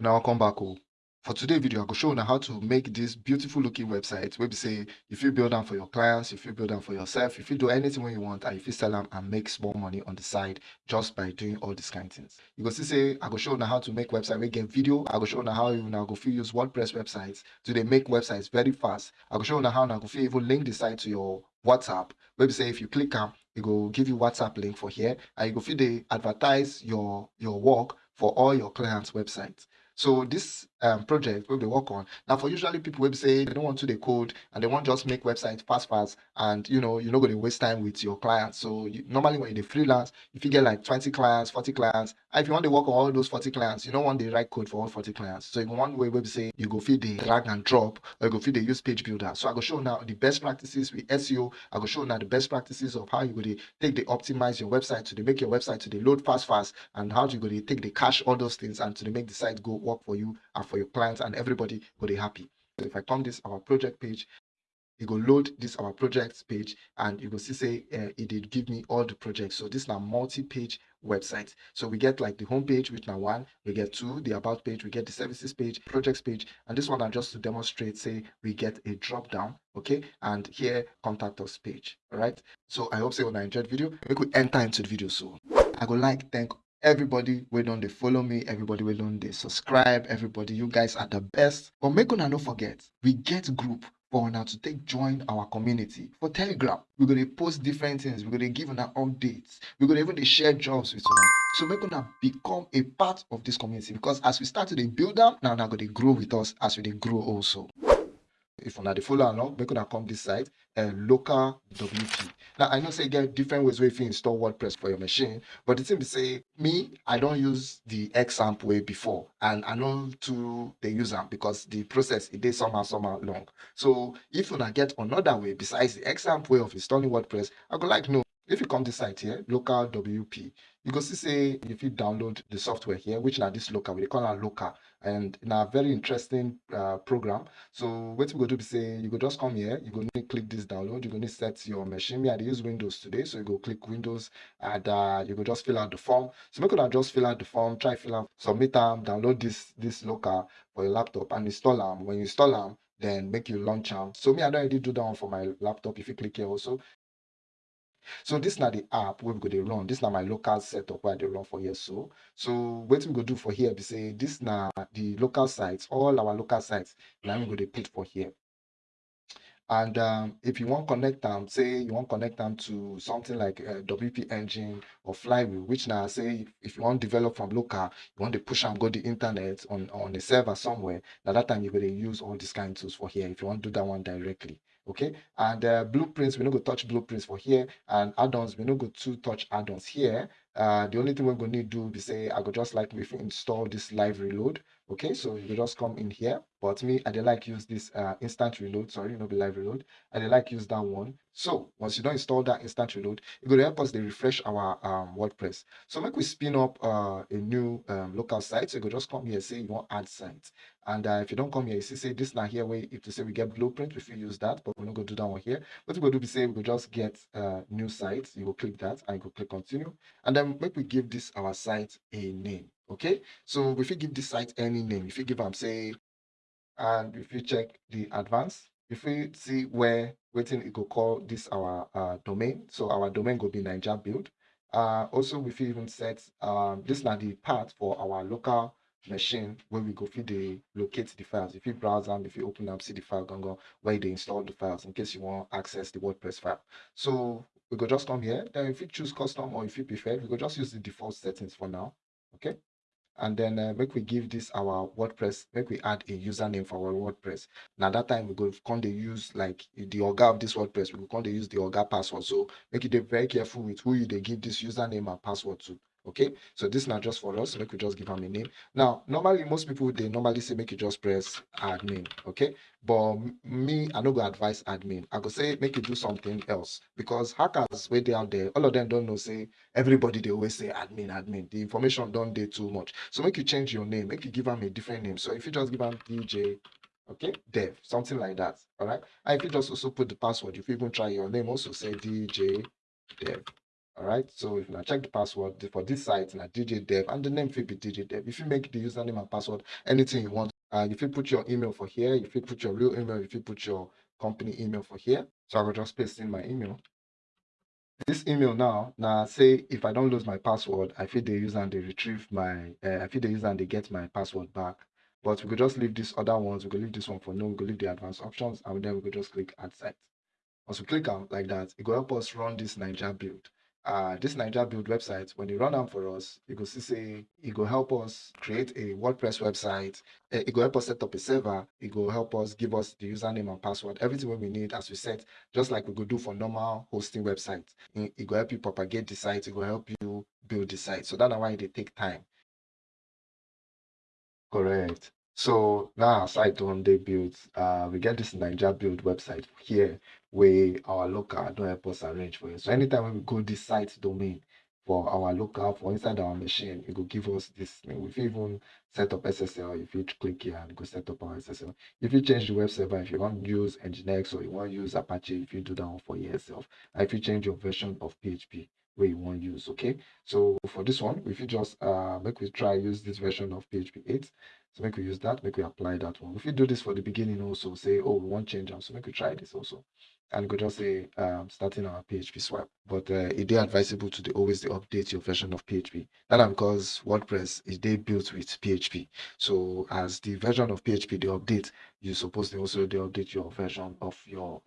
Now I'll come back oh. For today video, I go show you how to make this beautiful looking website where we say if you build them for your clients, if you build them for yourself, if you do anything when you want, and if you sell them and make small money on the side just by doing all these kind of things. You go see say I go show you how to make website, make get video. I go show you how you now go feel use WordPress websites to they make websites very fast. I go show you how now go feel even link the site to your WhatsApp. We say if you click on, it go give you WhatsApp link for here, and you go feel they advertise your your work for all your clients' websites. So this um, project wey they work on now for usually people will say they don't want to the code and they want just make website fast fast and you know you're not going to waste time with your clients. So you, normally when you're freelance, if you get like 20 clients, 40 clients, if you want to work on all those 40 clients, you don't want the right code for all 40 clients. So in one way, we say you go feed the drag and drop or you go feed the use page builder. So I go show now the best practices with SEO. I go show now the best practices of how you go to take the optimize your website to the make your website to the load fast fast and how you go to take the cache all those things and to the make the site go work for you for your clients and everybody go be happy. So if I come this our project page, you go load this our projects page and you go see say uh, it did give me all the projects. So this now multi-page website. So we get like the home page which now one, we get two, the about page, we get the services page, projects page, and this one are just to demonstrate, say we get a drop down, okay, and here contact us page. All right. So I hope say when I enjoyed video, we could enter into the video so I would like thank everybody wey don dey follow me everybody wey don dey subscribe everybody you guys are the best. But make una no forget we get group for una to take join our community. For telegram we go dey post different things. We go dey give una updates. We go dey even dey share jobs with una. So make una become a part of this community because as we start to dey build am na una go dey grow with us as we dey grow also if una the follow along make una come this side um local wp now i know say get different ways wey you install wordpress for your machine but the thing be say me i don't use the xampp way before and i know to the user because the process e dey somehow somehow long. So if una get another way besides the xampp way of installing wordpress i go like know if you come this site here local wp you go see say if you download the software here which na this local we call am local and in a very interesting uh, program. So what we go do be say you go just come here you go need click this download you go need set your machine. Me i use windows today so you go click windows and uh, you go just fill out the form. So make una just fill out the form try fill am submit them, download this this local for your laptop and install them. when you install them, then make you launch am. So me i already do that one for my laptop if you click here also so this na the app wey we go dey run. This na my local setup where they run for here so. So what we go do for here be say this na the local sites all our local sites im we go dey put for here and um, if you wan connect them, say you wan connect them to something like uh, wp engine or flywheel which now say if, you wan develop from local you want to push am go the internet on on a server somewhere Now that time you're going to use all these kind of tools for here if you wan do that one directly okay? And uh, blueprints we no go touch blueprints for here and add-ons we no go to touch add-ons here. Uh, the only thing we go need to do be say i go just like if we install this live reload okay so you just come in here but me i dey like use this uh, instant reload sorry no be live reload. I dey like use that one. So once you don't install that instant reload it dey help us dey refresh our um, wordpress. So make we spin up uh, a new um, local site. So you go just come here say you want add site. And uh, if you don't come here you see say this now here wey if to say we get blueprint we fit use that but we no go do that one here. What we go do be say we go just get uh, new site. You go click that and you go click continue. And then make we give this our site a name okay? So if you give this site any name. If you give them say and if you check the advance. If you see where wetin it go call this our uh, domain. So our domain go be naija build. Uh, also we fit even set um, this na the path for our local machine wey we go fit the locate the files. If you browse browse if you open am see the file gangan where they install the files in case you wan access the wordpress file. So we go just come here. Then if you choose custom or if you prefer we go just use the default settings for now. Okay and then uh, make we give this our wordpress make we add a username for our wordpress. Now that time we go come dey use like the oga of this wordpress we go come use the oga password. So make dey very careful with who you dey give this username and password to okay? So this na just for us. Make we just give am a name. Now normally most people they normally say make you just press admin. Okay? But me i no go advise admin. I go say make you do something else. Because hackers wey they out there all of them don know say everybody they always say admin admin. The information don't dey too much. So make you change your name. Make you give am a different name. So if you just give am dj okay? Dev something like that. All right and if you just also put the password if you even try your name also say dj dev All right. So if you check the password for this site, na DJ Dev, and the name fit be DJ Dev. If you make the username and password anything you want, uh, if you put your email for here, if you put your real email, if you put your company email for here. So I will just paste in my email. This email now, now say if I don't lose my password, I feel the user and they retrieve my, uh, I feel the user and they get my password back. But we could just leave these other ones. We could leave this one for no. We could leave the advanced options, and then we could just click add site. Once we click on like that, it will help us run this Niger build. Uh, this Niger build website, when you run them for us, it will say it will help us create a WordPress website. Eh, it will help us set up a server. It will help us give us the username and password, everything we need as we set, just like we could do for normal hosting websites. It will help you propagate the site. It will help you build the site. So that's why they take time. Correct. So now site on they build, uh, we get this Niger build website here where our local don't help us arrange for it. So anytime when we go this site domain for our local for inside our machine, it will give us this thing. If you even set up SSL, if you click here and go set up our SSL. If you change the web server, if you want to use Nginx or you want to use Apache, if you do that one for yourself, if you change your version of PHP, where you want to use okay so for this one if you just uh make we try use this version of php 8 so make we use that make we apply that one if you do this for the beginning also say oh we want change them so make we try this also and go just say um, starting our php swap but uh, it is advisable to the, always the update your version of php that because wordpress is they built with php so as the version of php they update you suppose they also they update your version of your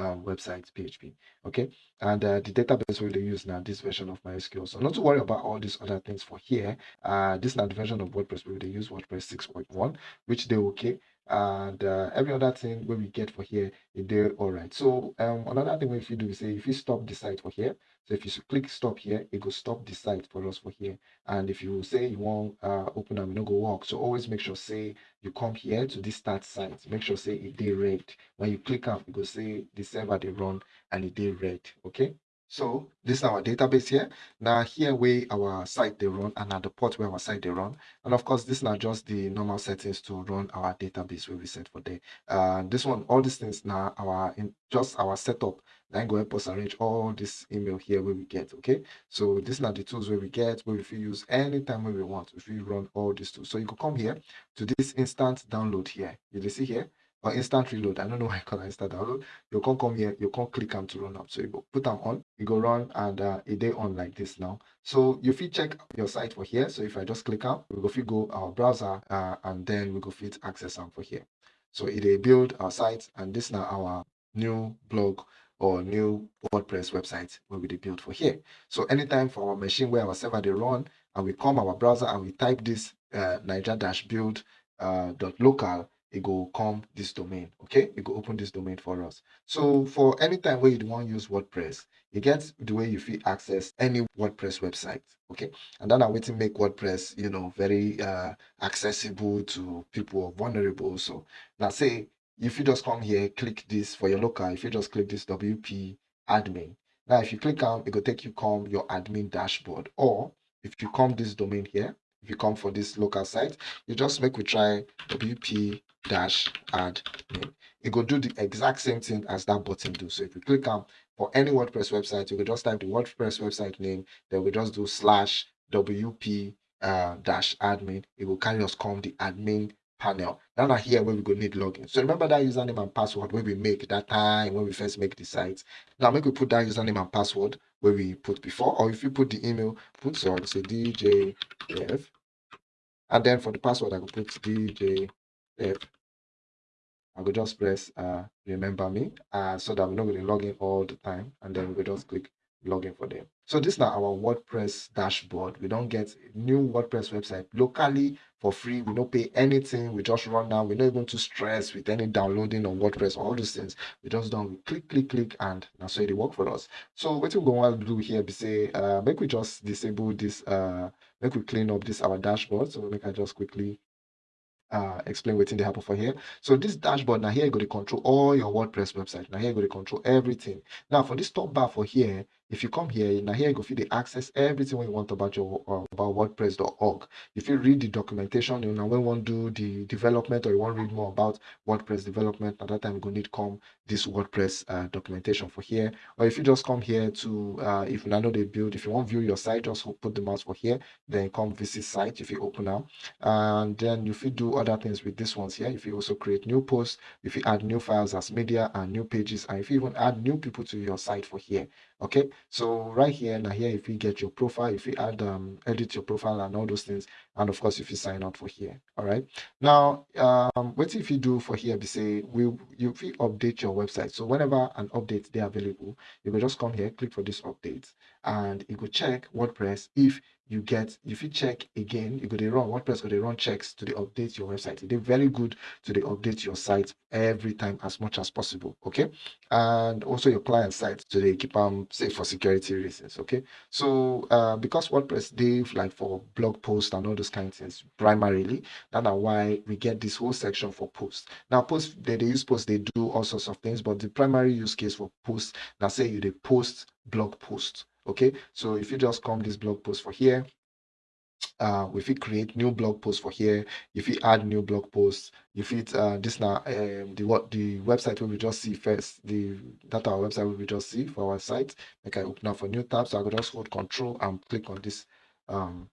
uh, website PHP. Okay, and uh, the database we use now this version of MySQL. So not to worry about all these other things for here. Uh, this is not the version of WordPress we they use WordPress 6.1, which they okay and uh, every other thing where we get for here is there all right so um another thing if you do say if you stop the site for here. So if you click stop here it will stop the site for us for here. And if you say you want uh open and no go work. So always make sure say you come here to this start site. Make sure say it did red. When you click up it will say the server they run and it did red okay so this is our database here. Now here where our site they run and at the port where our site they run. And of course, this is not just the normal settings to run our database where we set for there. Uh, this one, all these things now our in just our setup. Then go help us arrange all this email here where we get. Okay. So these are the tools where we get where we use anytime when we want. If we run all these tools. So you can come here to this instant download here. You see here or instant reload. I don't know why I call instant download. You can't come here, you can't click them to run up. So you go put them on, you go run and uh, it on like this now. So you fit check your site for here. So if I just click out, we go fit go our browser uh, and then we go fit access them for here. So it they build our site and this now our new blog or new WordPress website where we they build for here. So anytime for our machine where our server they run and we come our browser and we type this uh, Niger it go come this domain okay? It go open this domain for us. So for any time where you want use wordpress you get the way you feel access any wordpress website okay? And then i wait to make wordpress you know very uh accessible to people vulnerable. So now say if you just come here click this for your local if you just click this wp admin. Now if you click on it will take you come your admin dashboard. Or if you come this domain here if you come for this local site you just make we try wp dash add name. It will do the exact same thing as that button do. So if you click on for any WordPress website, you can just type the WordPress website name, then we just do slash WP uh, dash admin. It will carry us come the admin panel. Now here where we go need login. So remember that username and password where we make that time when we first make the site. Now make we put that username and password where we put before, or if you put the email, put so say DJF. And then for the password, I will put DJF if I could just press uh, remember me uh, so that we're not going to log in all the time and then we just click login for them. So this is now our WordPress dashboard. We don't get new WordPress website locally for free. We don't pay anything. We just run now. We're not even too stressed with any downloading on WordPress, all those things. We just don't we click, click, click, and now so it work for us. So what we're going to do here be say, uh, make we just disable this, uh, make we clean up this our dashboard. So make I just quickly uh, explain what's in the happen for here. So this dashboard now here you go to control all your WordPress website. Now here you go to control everything. Now for this top bar for here, if you come here now here you go fit dey access everything wey you want about your uh, about wordpress.org if you read the documentation you know when wan do the development or you wan read more about wordpress development at that time you go need come this wordpress uh, documentation for here. Or if you just come here to uh, if you know they build if you want view your site just put the mouse for here then come visit site if you open now and then if you do other things with this ones here if you also create new posts if you add new files as media and new pages and if you even add new people to your site for here okay so right here now here if you get your profile if you add um edit your profile and all those things and of course if you sign up for here all right? Now um what if you do for here be say we you you update your website. So whenever an update they available you will just come here click for this update and you go check wordpress. If you get if you check again you to run wordpress to run checks to the update your website. They're very good to the update your site every time as much as possible okay? And also your client site to they keep them safe for security reasons okay? So uh, because wordpress they like for blog posts and all those kinds of things primarily. That's why we get this whole section for posts now posts they, they use posts they do all sorts of things but the primary use case for posts now say you they post blog posts okay? So if you just come this blog post for here uh if you create new blog posts for here if you add new blog posts if it uh this now um the what the website we just see first the data our website we just see for our site like i open up for new tab so i could just hold control and click on this um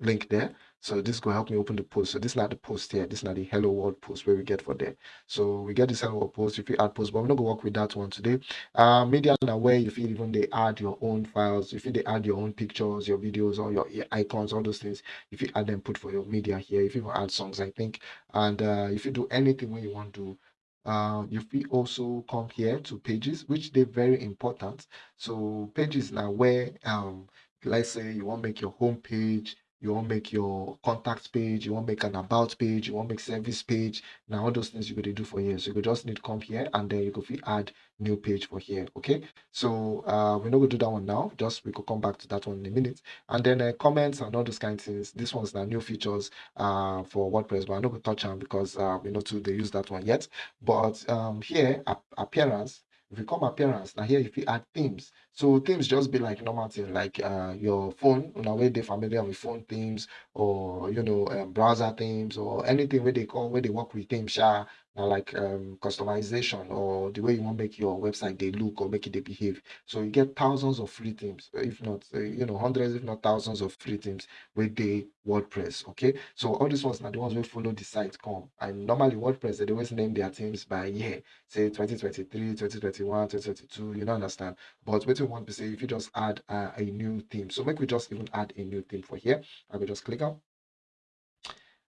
link there so this will help me open the post. So this is not the post here. This is not the hello world post where we get for there. So we get this hello world post if you add post, but we're not gonna work with that one today. Uh, media now where you feel even they add your own files, if you they add your own pictures, your videos, or your icons, all those things. If you add them, put for your media here. If you add songs, I think, and uh, if you do anything when you want to. Uh, you feel also come here to pages, which they're very important. So pages now where um, let's say you want to make your home page you want make your contact page, you want make an about page, you want make service page. Now all those things you could do for here. So you could just need to come here and then you could add new page for here. Okay. So uh we're not gonna do that one now. Just we could come back to that one in a minute. And then uh, comments and all those kind of things. This one's the new features uh for WordPress, but I'm not gonna touch on because uh we know to they use that one yet. But um here appearance if you come appearance now here if you add themes. So themes just be like normal thing like uh your phone you know they familiar with phone themes or you know um, browser themes or anything where they call where they work with themes sha, like um, customization or the way you want to make your website they look or make it they behave. So you get thousands of free themes if not uh, you know hundreds if not thousands of free themes with the wordpress okay? So all these ones are the ones we follow the site come. And normally wordpress they always name their themes by year. Say 2023 2021 2022 you don't understand? But what we want to say if you just add uh, a new theme. So make we just even add a new theme for here. I will just click on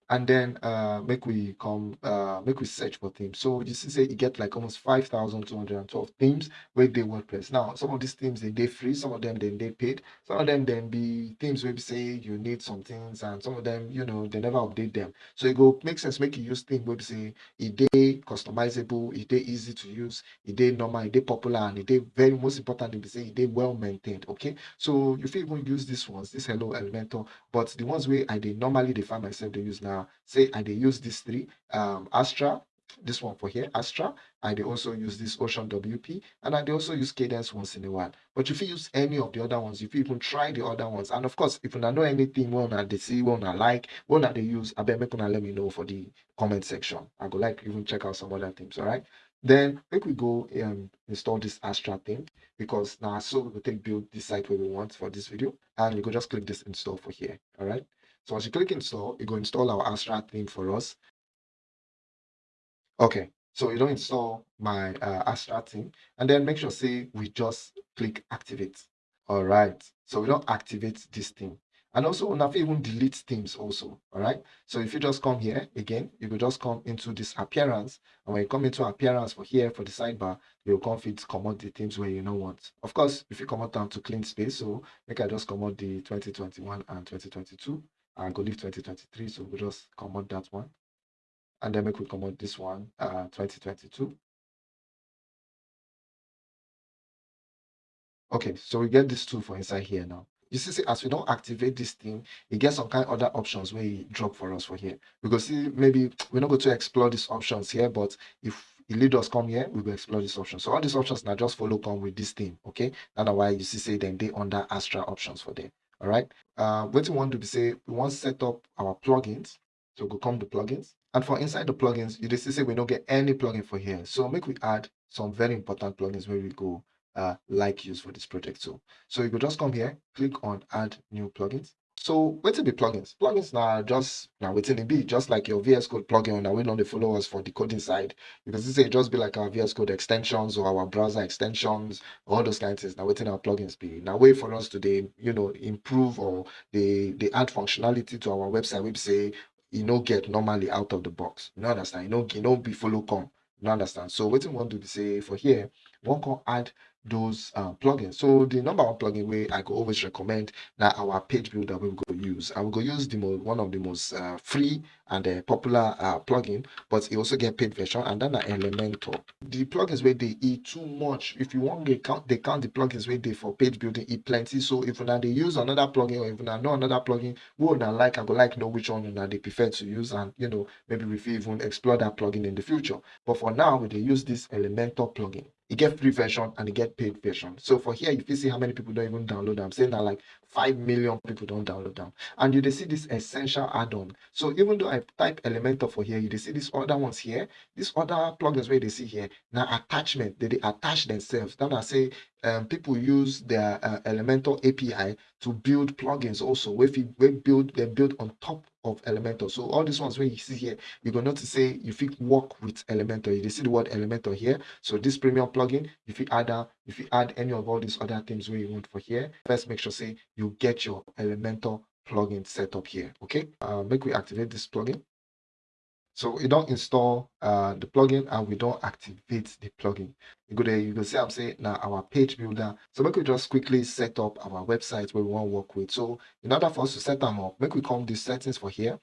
and then uh make we come uh make we search for themes. So you see say you get like almost 5212 themes with the wordpress now some of these themes they they free some of them then they paid. Some of them then be themes where say you need some things and some of them you know they never update them. So it go make sense make you use theme where we say it they customizable it they easy to use it they normal it they popular and it they very most important we say it they well maintained okay? So you feel even use these ones this hello elementor but the ones where i they normally define myself they use now say I they use these three um Astra, this one for here, Astra, I they also use this Ocean WP, and I they also use Kadence once in a while. But if you use any of the other ones, if you even try the other ones, and of course, if you know anything one that they see, one I like, one that they use, I bet make let me know for the comment section. I go like even check out some other things, all right? Then make we go and install this Astra thing because now so we can build this site where we want for this video, and you go just click this install for here, all right? So as you click install, you go install our Astra theme for us. Okay, so you don't install my uh, Astra theme, and then make sure say we just click activate. All right, so we don't activate this theme. And also, now even delete themes also, all right? So if you just come here, again, you will just come into this appearance. And when you come into appearance for here, for the sidebar, you'll come fit out the themes where you know what. Of course, if you come out down to clean space, so make I just out the 2021 and 2022 and go leave 2023 so we'll just come out that one. And then we come out this one uh 2022 okay so we get this two for inside here now. You see, see as we don't activate this thing it gets some kind of other options where you drop for us for here. Because see maybe we're not going to explore these options here but if e lead us come here we will explore this option so all these options now just follow come with this theme okay? That's why you see say then they under extra options for them all right? Uh what we want to say we want to set up our plugins. So go come to plugins. And for inside the plugins you just say we don't get any plugin for here. So make we add some very important plugins where we go uh like use for this project so so you go just come here click on add new plugins so wetin be plugins? Plugins now just now wetin e be just like your VS Code plugin na wey don dey follow us for the coding side. Because can see say just be like our VS Code extensions or our browser extensions, all those kind of things. Na wetin our plugins be. now way for us to dey you know improve or dey dey add functionality to our website We say you no get normally out of the box. You no understand? E no e no be follow come. You no understand? So wetin we wan do be say for here, we wan come add those uh, plugins. So the number one plugin way I go always recommend that our page builder we go use. I will go use the most one of the most uh, free and uh, popular uh, plugin, but it also get paid version and then Elementor. The plugins where they eat too much. If you want to count, they count the plugins where they for page building eat plenty. So if now they use another plugin or if now know another plugin, we would not like I go like know which one now they prefer to use and you know maybe we even explore that plugin in the future. But for now, we they use this Elementor plugin. You get free version and you get paid version. So for here, if you see how many people don't even download them, saying that like 5 million people don't download them. And you see this essential add-on. So even though I type Elementor for here, you see these other ones here, these other plugins where they see here, now attachment, they, they attach themselves. Then I say um, people use their uh, API to build plugins also. If you build, they build on top of Elementor. So all these ones where you see here, you're going to say you fit work with Elementor. You see the word Elementor here. So this premium plugin, if you add a, if you add any of all these other things where you want for here, first make sure say you get your Elementor plugin set up here. Okay. Uh, make we activate this plugin. So we don't install uh, the plugin and we don't activate the plugin. You go there, you go see I'm saying now our page builder. So make we just quickly set up our website where we want to work with. So in order for us to set them up, make we come the settings for here.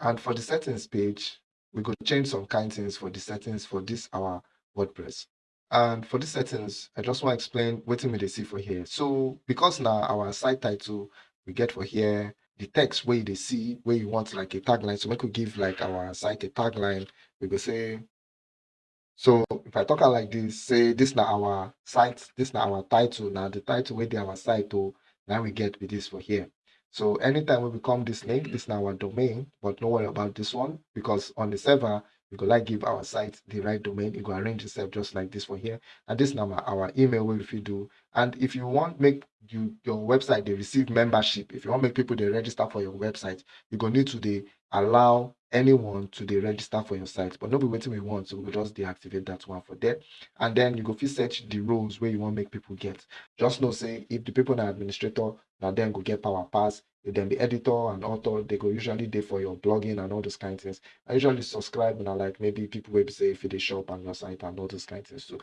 And for the settings page, we could change some kind of things for the settings for this our WordPress. And for the settings, I just want to explain what we see for here. So because now our site title we get for here, the text where they see where you want like a tagline. So we could give like our site a tagline. We could say, so if I talk like this, say this now our site, this now our title. Now the title where they our site to oh, now we get with this for here. So anytime we become this link, this now our domain, but no worry about this one because on the server, we go like give our site the right domain. You go arrange yourself just like this for here. And this number, our email will if you do. And if you want make you your website they receive membership, if you want make people they register for your website, you're gonna need to they allow anyone to they register for your site. But be waiting we want, so we just deactivate that one for that. And then you go fit search the roles where you want make people get. Just know say if the people are administrator, now then go get power pass then the editor and author they go usually there for your blogging and all those kind of things. I usually subscribe and I like maybe people will say if they shop on your site and all those kind of things too.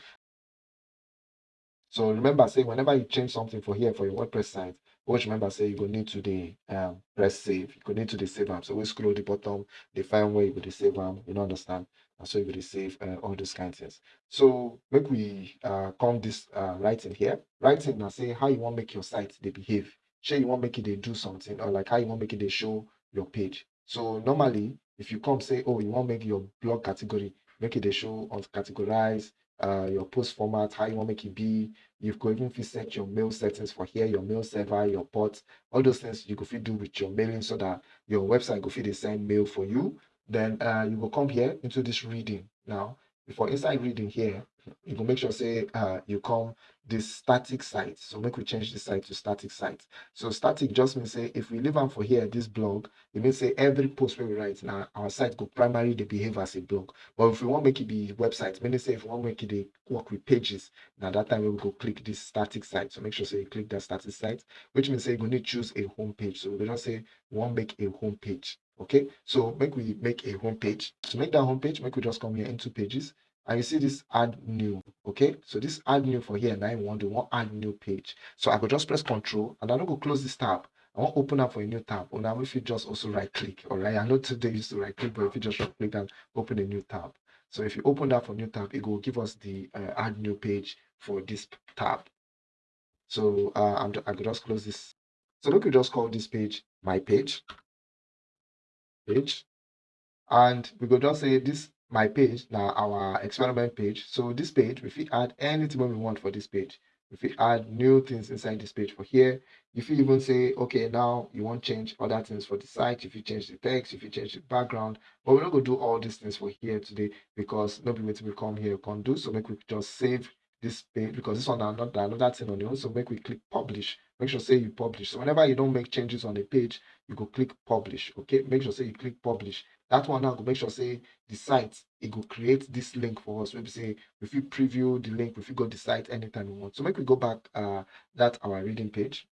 So remember say whenever you change something for here for your WordPress site, always remember say you go need to the um, press save. You go need to the save them. So we scroll the bottom, define where you go to save them. You know understand? And so you go save uh, all those kind of things. So make we uh, come this uh, in here. In and say how you want make your site they behave say you want make it they do something or like how you want make it they show your page. So normally, if you come say, oh, you want make your blog category, make it they show on categorize uh, your post format, how you want make it be. You could even set your mail settings for here, your mail server, your port, all those things you could do with your mailing so that your website could fit the same mail for you. Then uh, you will come here into this reading. Now, before inside reading here, you can make sure say uh, you come this static site. So make we change the site to static site. So static just means say if we leave on for here this blog, it means say every post we write now our site could primarily behave as a blog. But if we want make it be website, meaning say if we want make it work with pages, now that time we will go click this static site. So make sure say you click that static site, which means say you're going to choose a home page. So we just say we want make a home page. Okay, so make we make a home page. To make that home page, make we just come here into pages and you see this add new okay? So this add new for here 911 we want to want add new page. So i could just press control and i'm going to close this tab. I want open up for a new tab. Or now if you just also right click all right i know today used to right click but if you just right click and open a new tab. So if you open that for new tab it will give us the uh, add new page for this tab. So uh, I'm, i could just close this. So we could just call this page my page. Page. And we could just say this my page now our experiment page. So this page if we add anything we want for this page. If we add new things inside this page for here. If you even say okay now you want change other things for the site. If you change the text. If you change the background. But we're not going to do all these things for here today because nobody will come here can do. So make we just save this page because this one not another thing on the own. So make we click publish. Make sure say you publish. So whenever you don't make changes on the page you go click publish okay? Make sure say you click publish that one now go make sure say the site it will create this link for us. Maybe say if you preview the link if you go the site anytime you want. So make we go back uh that our reading page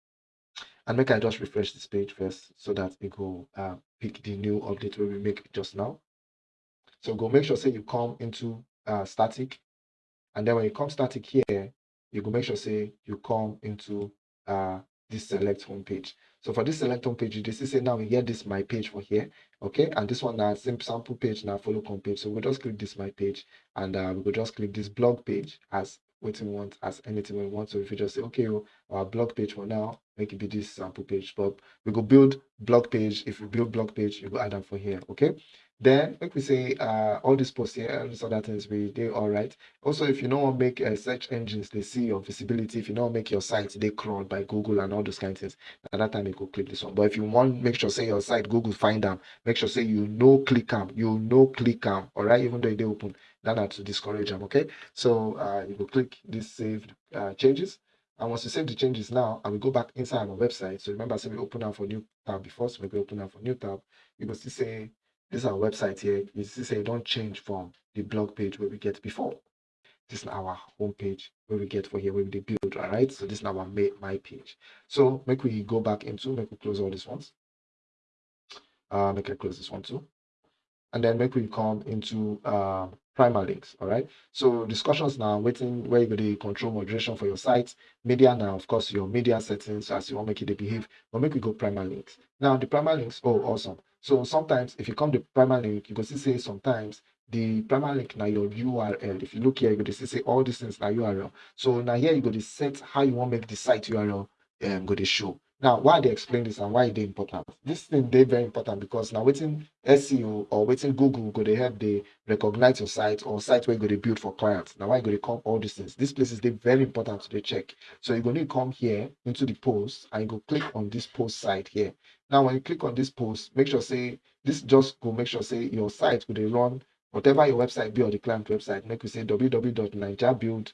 and make i just refresh this page first so that it will uh, pick the new update where we make just now. So go make sure say you come into uh, static. And then when you come static here you go make sure say you come into uh, this select home page. So for this select home page, you just say now we get this my page for here, okay? And this one now simple sample page now follow home page. So we'll just click this my page and uh, we will just click this blog page as what we want as anything we want. So if you just say, okay, well, our blog page for now, make it be this sample page, but we go build blog page. If you build blog page, you go add them for here, okay? Then, like we say, uh, all these posts here, and these other things, we they all right. Also, if you don't make uh, search engines, they see your visibility. If you don't make your site, they crawled by Google and all those kind of things. At that time, you go click this one. But if you want, make sure say your site Google find them. Make sure say you know click them. You know click them. All right, even though they open, that not to discourage them. Okay, so uh, you go click this saved uh, changes. And once you save the changes now, I will go back inside our website. So remember, I said we open up for new tab before, so we open up for new tab. You go see say this is our website here. You see, say don't change from the blog page where we get before. This is our home page where we get for here where we build, all right? So this is our my page. So make we go back into, make we close all these ones. Uh, make I close this one too. And then make we come into uh, links, all right? So discussions now, waiting where you go to control moderation for your site. Media now, of course, your media settings as you want make it behave. But make we go permalinks. Now the permalinks, oh, awesome. So sometimes if you come to permalink, you go see say sometimes the permalink now your URL. If you look here, you to see say all these things are URL. So now here you go to set how you want to make the site URL um, go to show. Now, why they explain this and why they important? This thing they very important because now waiting SEO or waiting Google go they help they recognize your site or site where you go to build for clients. Now why go to come all these things? These places they very important to the check. So you're going to come here into the post and you go click on this post site here. Now when you click on this post, make sure say this just go make sure say your site they run whatever your website be or the client website. Make you say www.nigerbuild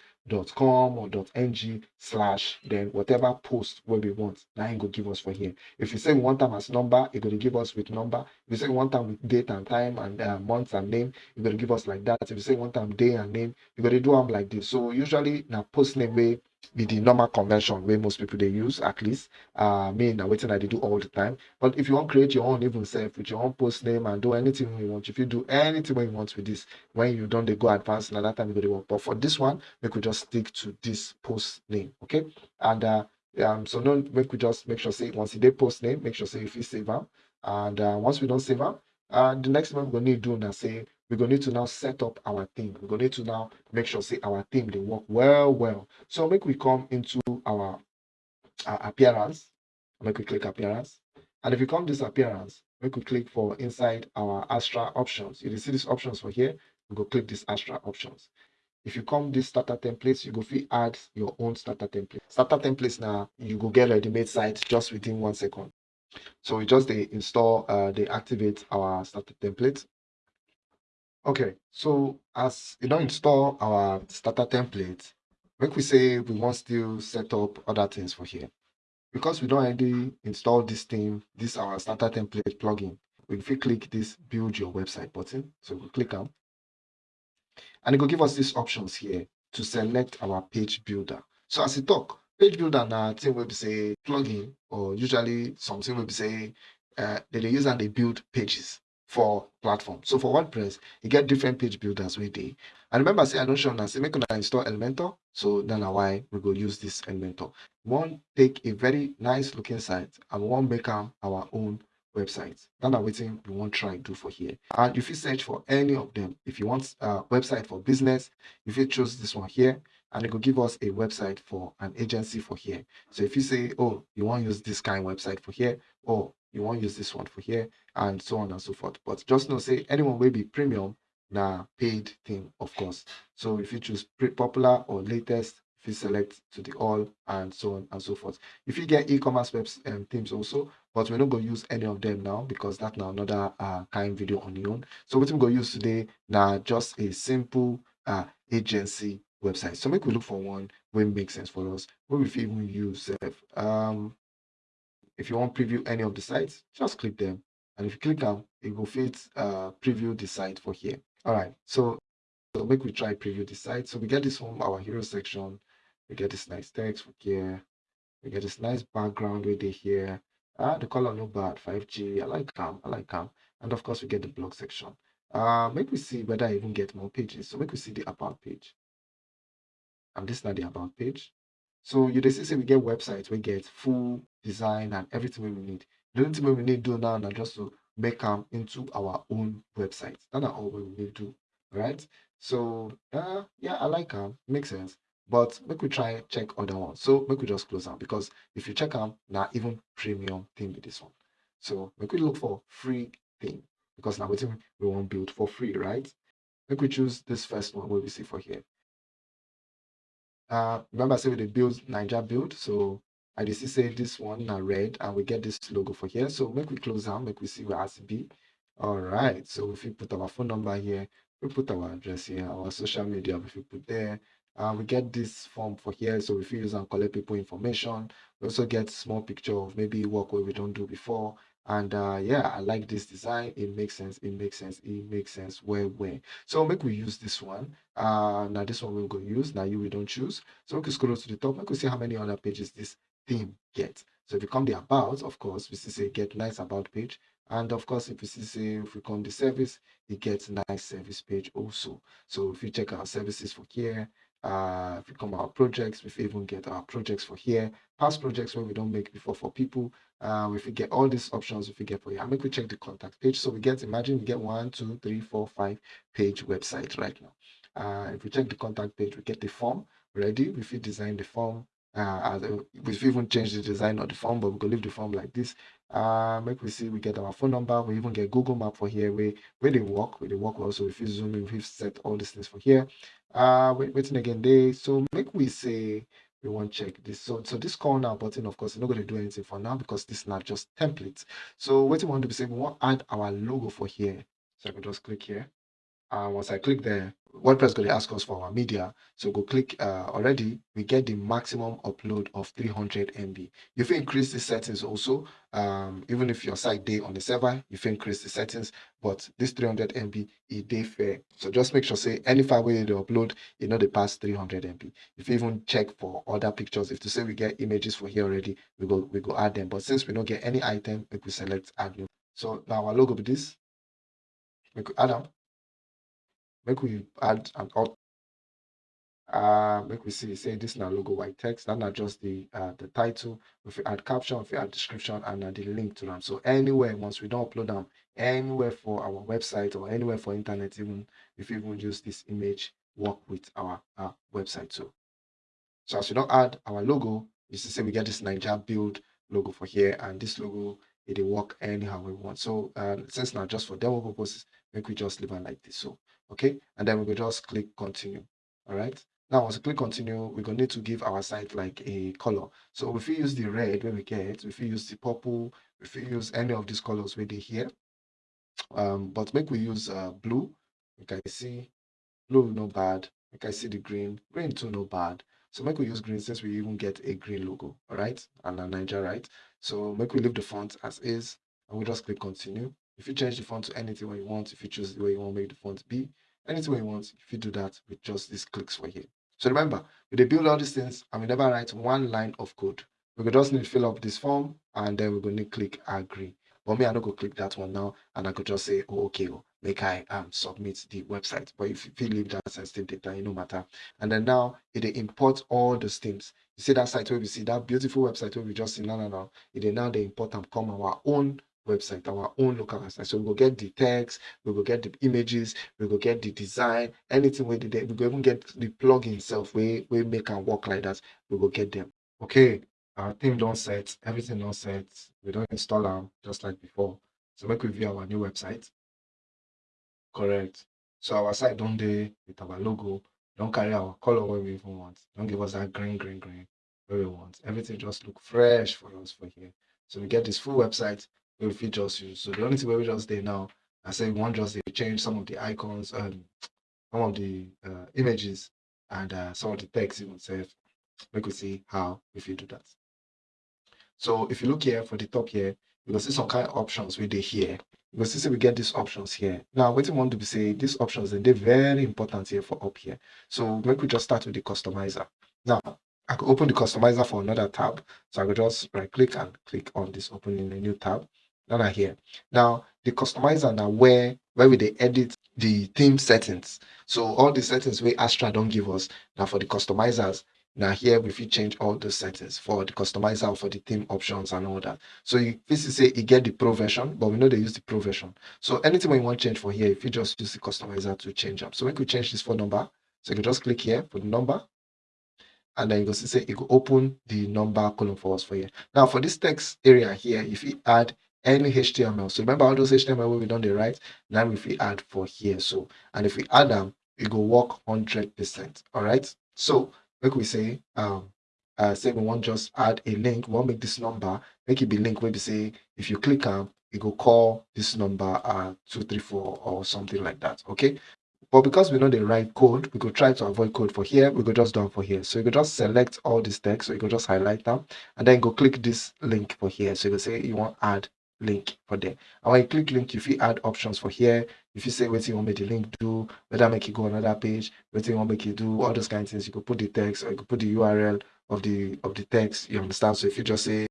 com or. ng slash then whatever post where we want now it go give us for here. If you say want them as number it to give us with number. If you say one time with date and time and uh, months and name it to give us like that. If you say one time day and name you to do them like this. So usually now post name way be the normal convention where most people they use at least uh me now waiting I do all the time. But if you want to create your own even self with your own post name and do anything you want if you do anything you want with this when you don't they go advanced another time you work. But for this one we could just stick to this post name okay? And uh um so no we could just make sure say once did post name make sure say if you save them and uh, once we don't save them uh the next one we're gonna need to do now say we're going to need to now set up our theme. We're going to need to now make sure, say, our theme, they work well, well. So make we come into our uh, appearance. Make we click appearance. And if you come this appearance, make we click for inside our Astra options. You see these options for here. We go click this Astra options. If you come this starter templates, you go fit add your own starter template. Starter templates now, you go get ready-made site just within one second. So we just they install, uh, they activate our starter template. Okay, so as you don't install our starter template, make we say we want to set up other things for here. Because we don't already install this theme, this our starter template plugin, we click this build your website button. So we click on and it will give us these options here to select our page builder. So as you talk, page builder now thing will be say plugin or usually something will be say uh, they use and they build pages for platform. So for WordPress, you get different page builders with it. And remember, say I don't show now, say make I install Elementor. So then why we go use this Elementor. Want take a very nice looking site and want make our own website. That's waiting we won't try do for here. And if you search for any of them, if you want a website for business, if you choose this one here, and it will give us a website for an agency for here. So if you say, oh, you want to use this kind of website for here, or you won't use this one for here, and so on and so forth. But just know, say anyone will be premium, now paid thing, of course. So if you choose popular or latest, if you select to the all and so on and so forth. If you get e-commerce webs and um, themes also, but we're not going to use any of them now because that's now another uh, kind video on your own. So what we're going to use today now just a simple uh, agency website. So make we look for one where makes sense for us. What we even use uh, um if you want preview any of the sites, just click them. And if you click them, it will fit uh preview the site for here. All right, so, so make we try preview the site. So we get this from our hero section. We get this nice text for here. We get this nice background with it here. Ah, the color no bad, 5G. I like calm. I like calm. And of course, we get the blog section. Uh, make we see whether I even get more pages. So make we see the about page. And this is not the about page. So you just say we get websites, we get full design and everything we need. The only thing we need to do now is just to make them into our own website. That's all we need to do, right? So uh, yeah, I like them. Makes sense. But make we try check other ones. So make we just close them because if you check them, now even premium thing with this one. So make we look for free thing because now we want build for free, right? Make we choose this first one where we see for here. Uh, remember I said we build Niger build, so I just say this one now red and we get this logo for here. So make we close down, make we see where be. All right, so if we put our phone number here, we put our address here, our social media, if we put there, uh, we get this form for here, so if we use and collect people information. We also get small picture of maybe work where we don't do before. And uh, yeah, I like this design. It makes sense. It makes sense. It makes sense. Where, where? So make we use this one. Uh, now this one we'll go use. Now you we don't choose. So we can scroll to the top. We can see how many other pages this theme gets. So if you come the about, of course, we see say get nice about page. And of course, if you see say if we come the service, it gets nice service page also. So if you check our services for here, uh, if we come our projects, we even get our projects for here, past projects where we don't make before for people. Uh, if we get all these options, if we get for you, I make we check the contact page. So we get, imagine we get one, two, three, four, five page website right now. Uh, if we check the contact page, we get the form ready. If we design the form, uh, we've even changed the design of the form, but we can leave the form like this. Uh, make we see we get our phone number. We even get Google Map for here. Where where they work, where they work also. If you zoom in, we've set all these things for here. Uh, wait, waiting again day. So make we say we want to check this. So so this call now button, of course, is not going to do anything for now because this is not just templates. So what we want to be saying, we want add our logo for here. So I can just click here. Uh, once I click there, WordPress going to ask us for our media. So go click uh, already, we get the maximum upload of 300 MB. If you increase the settings also, um, even if your site day on the server, you increase the settings, but this 300 MB is day fair. So just make sure say any file where you upload, you know the past 300 MB. If you even check for other pictures, if to say we get images for here already, we go we go add them. But since we don't get any item, we could select add new. So now our logo be this. We could add them make we add an up uh make we see say this now logo white text that not just the uh the title. If we add caption if we add description and uh, the link to them so anywhere once we don't upload them anywhere for our website or anywhere for internet even if we even use this image work with our uh, website too. So as we don't add our logo you see say we get this niger build logo for here and this logo it will work anyhow we want. So uh since now just for demo purposes make we just leave it like this. So okay? And then we will just click continue all right? Now once we click continue we're going to need to give our site like a color. So if we use the red when we get if we use the purple if we use any of these colors where they here um but make we use uh blue you can see blue no bad. You can see the green green too no bad. So make we use green since we even get a green logo all right? And a niger right? So make we leave the font as is and we just click continue if you change the font to anything you want, if you choose the way you want to make the font be, anything you want, if you do that with just these clicks right here. So remember, we build all these things and we never write one line of code. We just need to fill up this form and then we're going to click agree. But me, I don't go click that one now and I could just say, oh, okay, oh, make I um, submit the website. But if you leave that sensitive data, it no matter. And then now it import all those things. You see that site where we see that beautiful website where we just see, no, no, no. It now they import and come our own website, our own local website. So we will get the text, we will get the images, we will get the design, anything we did, we will even get the plugin itself. We we make and work like that. We will get them. Okay, our theme don't set, everything don't set. We don't install them just like before. So make we view our new website. Correct. So our site don't dey with our logo, don't carry our color where we even want. Don't give us that green, green, green where we want. Everything just look fresh for us for here. So we get this full website we fit just use. So the only thing we just there now, I say we want just to change some of the icons and some of the uh, images and uh, some of the text even make we see how if you do that. So if you look here for the top here, you will see some kind of options where they here. You will see we get these options here. Now, what you want to be say these options and they're very important here for up here. So make we just start with the customizer. Now, I could open the customizer for another tab. So I could just right click and click on this opening a new tab. Now I here. Now the customizer now where where we they edit the theme settings. So all the settings where Astra don't give us now for the customizers now here we fit change all the settings for the customizer for the theme options and all that. So you basically say you get the pro version, but we know they use the pro version. So anything we want to change for here, if you just use the customizer to change up. So we could change this phone number. So you can just click here for the number. And then you can see say it will open the number column for us for here. Now for this text area here, if you add any HTML, so remember all those HTML we done the right, now if we add for here. So and if we add them, it will work 100%. All right. So like we say um uh say we want just add a link we want make this number make it be link we say if you click on it go call this number uh 234 or something like that okay but because we know the right code we could try to avoid code for here we could just do for here so you could just select all this text so you could just highlight them and then go click this link for here so you can say you want add link for there and when you click link if you add options for here if you say what you want make the link do, whether make it go another page, what you want make it do, all those kind of things, you could put the text or you could put the URL of the of the text. You understand? So if you just say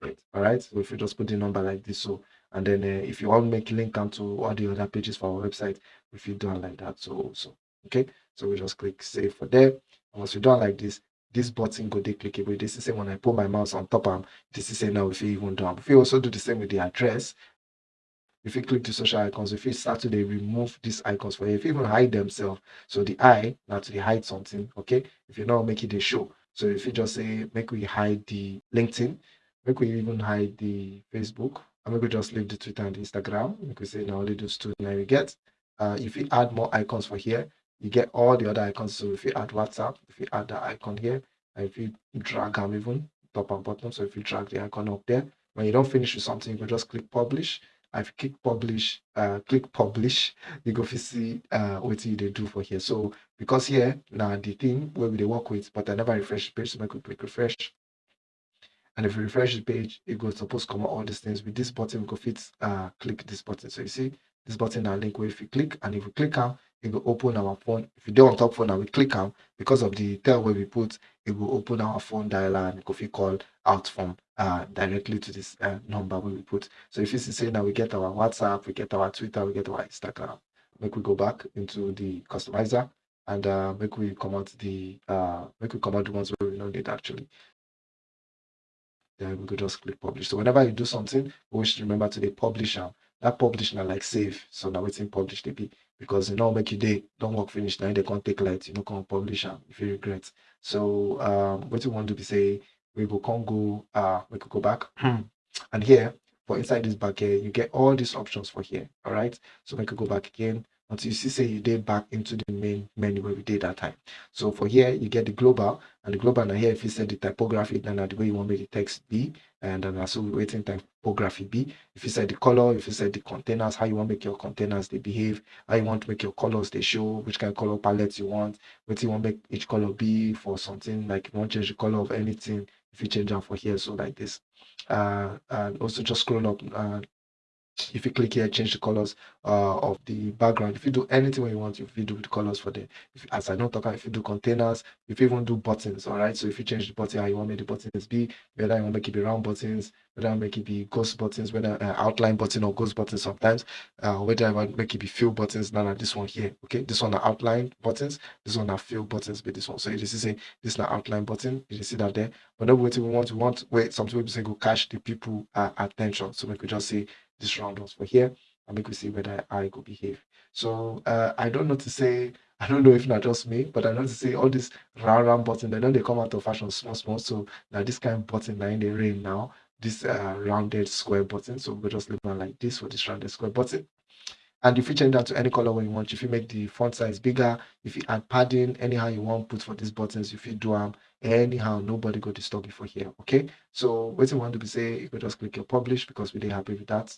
right, all right. So if you just put the number like this, so and then uh, if you want to make link onto all the other pages for our website, if you do like that, so also okay. So we just click save for there. Once you do it like this, this button go dey clickable. This is say when I put my mouse on top of this is say now if you even do If you also do the same with the address, if you click the social icons, if you start to they remove these icons for you, if you even hide themselves, so the eye now to hide something, okay? If you not make it a show. So if you just say make we hide the LinkedIn, make we even hide the Facebook, and maybe just leave the Twitter and the Instagram. We say now only those two now we get. Uh, if you add more icons for here, you get all the other icons. So if you add WhatsApp, if you add the icon here, and if you drag them even top and bottom, so if you drag the icon up there, when you don't finish with something, you can just click publish I've click publish, uh, click publish, you go see uh, what they do for here. So because here now the thing where they work with, but I never refresh the page, so I could click refresh. And if you refresh the page, it goes supposed to come out all these things. With this button, we go fit uh, click this button. So you see this button now link where if you click and if you click on it will open our phone. If you do on top phone and we click on because of the tel where we put, it will open our phone dialer and will call out from uh, directly to this uh, number where we put. So if you see say now we get our WhatsApp, we get our Twitter, we get our Instagram. Make we go back into the customizer and uh, make we come out the uh, make we come out the ones where we know it actually. Then we could just click publish. So whenever you do something, we should remember to the publisher. That publish now like save. So now it's in publish be because you know make you day don't work finish now they can't take light, you know, can't publish if you regret. So um what you want to be say we go can go uh we could go back. And here for inside this back here you get all these options for here all right so we could go back again until you see say you did back into the main menu where we did that time. So for here you get the global and the global now here if you set the typography then the way you want me the text be and then also waiting typography be. If you set the color if you set the containers how you want to make your containers they behave how you want to make your colors they show which kind of color palette you want what you want make each color be for something like you want change the color of anything if you change them for here so like this. Uh and also just scroll up uh, if you click here change the colors uh, of the background. If you do anything you want if you do the colors for the if, as i know talk if you do containers if you even do buttons all right so if you change the button how you want make the buttons be whether you want make it be round buttons whether I make it be ghost buttons whether uh, outline button or ghost buttons sometimes uh, whether I want make it be fill buttons now this one here okay? This one are outline buttons this one are fill buttons but this one. So you see say this is an outline button you see that there. Whenever we want we want wait some we say go catch the people uh, attention. So we could just say this round ones for here and make we see whether I go behave. So uh, I don't know to say, I don't know if not just me, but I know to say all this round round button, they know they come out of fashion small, small. So now this kind of button now in the rain now, this uh, rounded square button. So we'll just leave one like this for this rounded square button. and if you change that to any color when you want if you make the font size bigger if you add padding anyhow you want put for these buttons if you do them anyhow nobody go disturb you for here okay so what you want to be say you could just click your publish because we didn't happy with that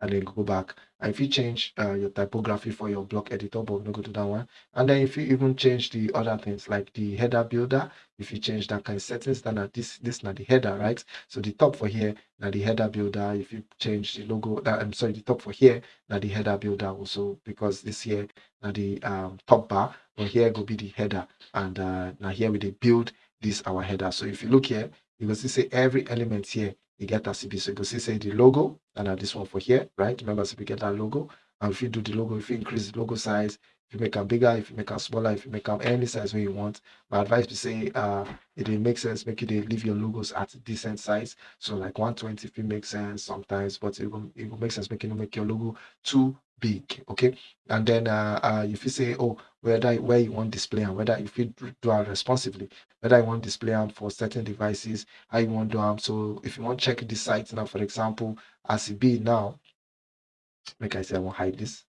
and then go back. And if you change uh, your typography for your block editor but we're not go to that one. And then if you even change the other things like the header builder if you change that kind of settings then this this not the header right? So the top for here now the header builder. If you change the logo that i'm sorry the top for here now the header builder also because this here now the um, top bar but here will be the header. And uh, now here we build this our header. So if you look here you will see say every element here you get that CB. So you can see say the logo and this one for here, right? Remember, so get that logo. And if you do the logo, if you increase the logo size, if you make them bigger, if you make them smaller, if you make them any size where you want. My advice to say uh it makes sense, make it leave your logos at a decent size. So like 120 if it makes sense sometimes, but it will, it will make sense making make your logo too big okay and then uh, uh, if you say oh whether where you want display and whether if you do it responsively whether you want display them for certain devices how you want to do them so if you want to check the site now for example as it be now make i say i want hide this.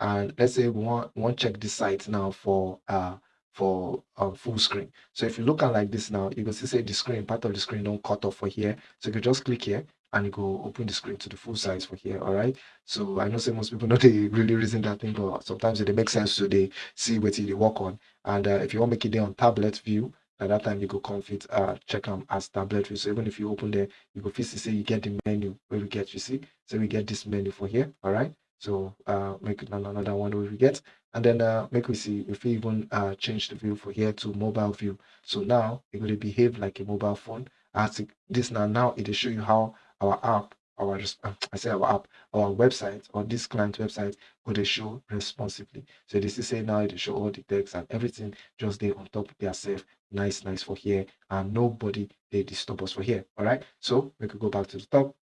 And let's say we want want check this site now for uh for um, full screen. So if you look at like this now you can see say the screen part of the screen don't cut off for here. So you can just click here and you go open the screen to the full size for here all right? So i know say most people know they really reason that thing but sometimes it makes sense to they see what they work on. And uh, if you want to make it there on tablet view at that time you go confit uh check them as tablet view. So even if you open there you go physically say you get the menu where we get you see? So we get this menu for here all right? So uh make another one where we get. And then uh make we see if we even uh change the view for here to mobile view. So now it will behave like a mobile phone. As this now now it will show you how our app, our uh, I say our app, our website or this client website would show responsively. So this is say now it show all the text and everything just there on top of safe, Nice, nice for here, and nobody they disturb us for here. All right. So we could go back to the top.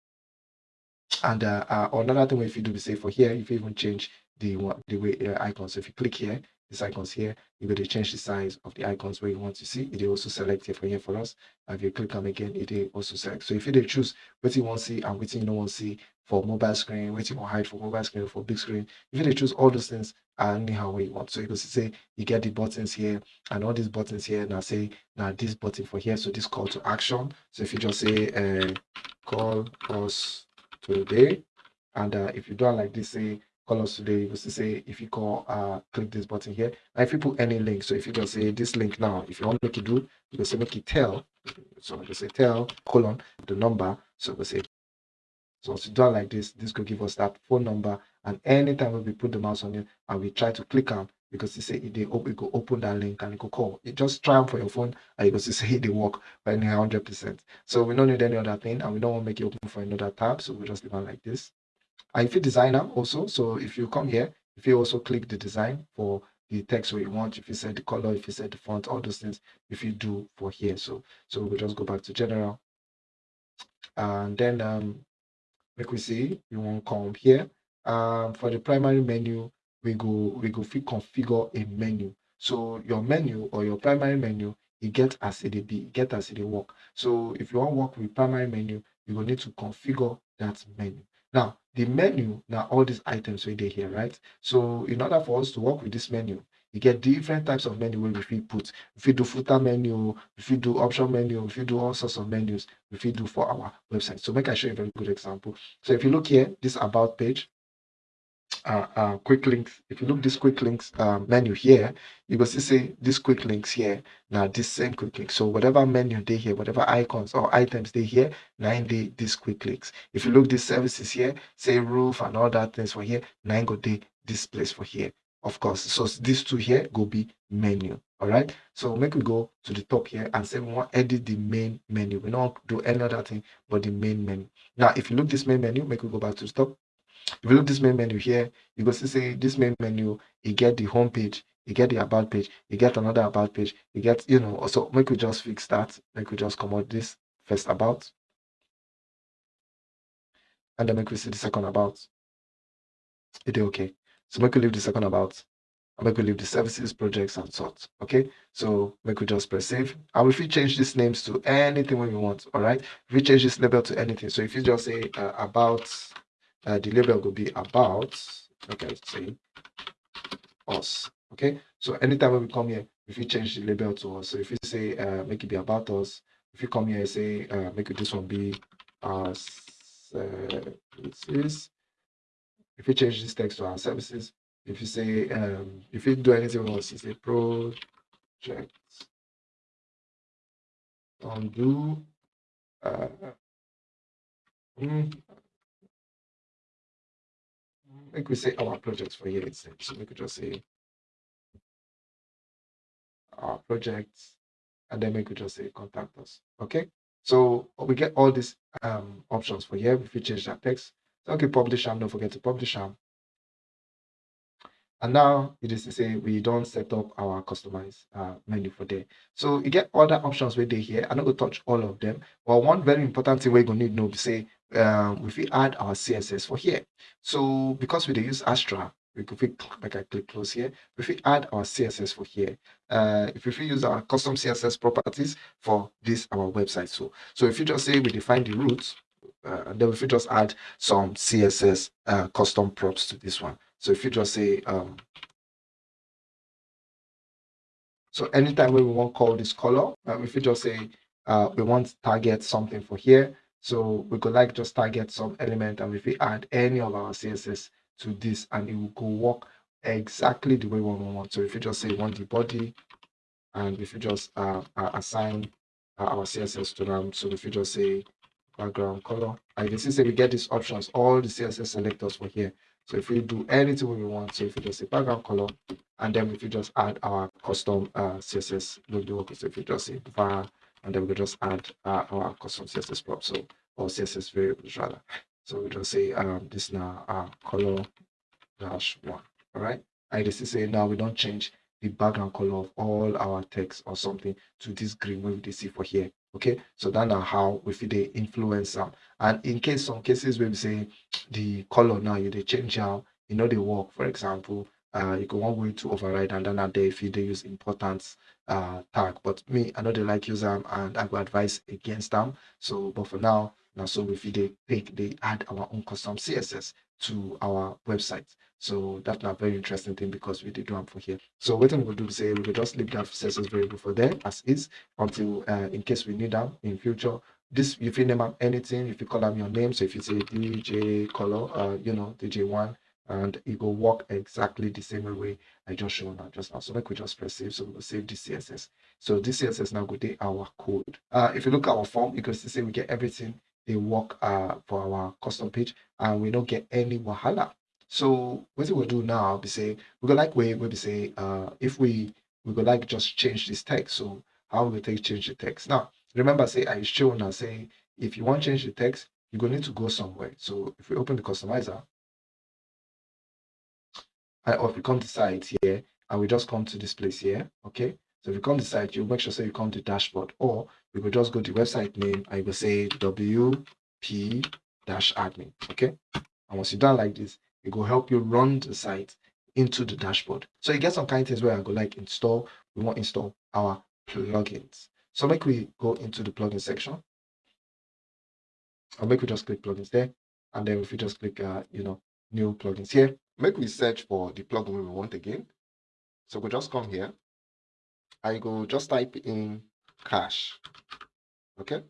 And uh, uh, another thing if you do the same for here, if you even change the the way uh, icon. So if you click here, these icons here, going to change the size of the icons where you want to see. It will also select here for here for us. And if you click on again, it will also select. So if you choose what you want to see and what you don't want to see for mobile screen, what you want hide for mobile screen, for big screen, if you choose all those things anyhow way you want. So you can say you get the buttons here and all these buttons here. Now say now this button for here. So this call to action. So if you just say uh, call us today, and uh, if you don't like this, say call us today was to say if you call uh click this button here. Now if you put any link so if you just say this link now if you want to make it do you can say make it tel. So I just say tel colon the number. So we say so to do it like this this could give us that phone number. And anytime we put the mouse on it and we try to click on because you say it they open it go open that link and it go call. It just try them for your phone and you go say it they work by 100 percent. So we don't need any other thing and we don't want to make it open for another tab. So we just leave it like this if you designer also, so if you come here, if you also click the design for the text where you want, if you set the color, if you set the font, all those things, if you do for here. So so we'll just go back to general. And then um like we see, you want to come here. Um for the primary menu, we go we go configure a menu. So your menu or your primary menu, you get as it be, get as it work. So if you want to work with primary menu, you will need to configure that menu. Now, the menu, now all these items right here, right? So in order for us to work with this menu, you get different types of menu where we fit put. If you do footer menu, if you do option menu, if you do all sorts of menus, if you do for our website. So make I show you a very good example. So if you look here, this about page, uh, uh, quick links. If you look this quick links uh, menu here, you will see this quick links here. Now this same quick link. So whatever menu they here, whatever icons or items they here, nine day this quick links. If you look these services here, say roof and all that things for here, nine go day this place for here. Of course, so these two here go be menu. All right. So make we go to the top here and say we want edit the main menu. We don't do any other thing but the main menu. Now, if you look this main menu, make we go back to the top if you look this main menu here, you go see say this main menu, you get the home page, you get the about page, you get another about page, you get, you know, so make we just fix that. Make we just come out this first about. And then make we see the second about. It is okay. So make we leave the second about. And make we leave the services, projects, and sorts. Okay. So make we just press save. And if we change these names to anything when we want, all right. If we change this label to anything. So if you just say uh, about uh, the label will be about okay say us okay? So anytime when we come here if you change the label to us. So if you say uh make it be about us if you come here and say uh make it this one be our services if you change this text to our services if you say um if you do anything else you say project. Undo uh mm, like we say our projects for here instead so we could just say our projects and then we could just say contact us okay so we get all these um options for here if we change that text so okay publish them don't forget to publish them and now it is to say we don't set up our customized uh, menu for there. So you get other options where they here. I'm not going to touch all of them. But one very important thing we're going to need to know is say um, if we add our CSS for here. So because we use Astra, we could click like I click close here. If we add our CSS for here, uh, if we use our custom CSS properties for this our website. So so if you just say we define the roots, uh, then if you just add some CSS uh, custom props to this one. So if you just say, um, so anytime we want call this color, uh, if you just say uh, we want target something for here, so we could like just target some element and if we add any of our CSS to this and it will go work exactly the way we want. So if you just say we want the body and if you just uh, uh assign uh, our CSS to them, so if you just say background color, and you can see we get these options, all the CSS selectors for here. So if we do anything we want, so if we just say background color, and then if we just add our custom uh, CSS logo, so if you just say var, and then we just add uh, our custom CSS prop, so or CSS variables rather. So we just say um, this now uh, color dash one. All right. I just say now we don't change the background color of all our text or something to this green we see for here okay so that's how we fit the influence and in case some cases where we say the color now you they change how you know they work for example uh you go one way to override and then there if you they use importance uh tag but me i know they like use them and i would advise against them so but for now now so if they take they add our own custom css to our website so that's a very interesting thing because we did one for here. So what to do is say we will just leave that CSS variable for there as is until uh, in case we need them in future. This if you name up anything, if you call them your name, so if you say DJ color, uh, you know, DJ1, and it will work exactly the same way I just showed now just now. So like we just press save, so we'll save this CSS. So this CSS now go to our code. Uh, if you look at our form, you can see we get everything they work uh, for our custom page and we don't get any wahala so what we will do now be say we go like we we be say uh if we we go like just change this text. So how we take change the text. Now remember say I show now say if you want to change the text, you're going to need to go somewhere. So if we open the customizer, or if we come to site here and we just come to this place here, okay. So if you come to site, you make sure say you come to dashboard, or you could just go to website name you will say WP dash admin. Okay. And once you're done like this, it will help you run the site into the dashboard. So you get some kind of things where I go like install, we want to install our plugins. So make we go into the plugin section. I'll make we just click plugins there. And then if we just click, uh, you know, new plugins here, make we search for the plugin we want again. So we'll just come here. I go just type in cache. Okay.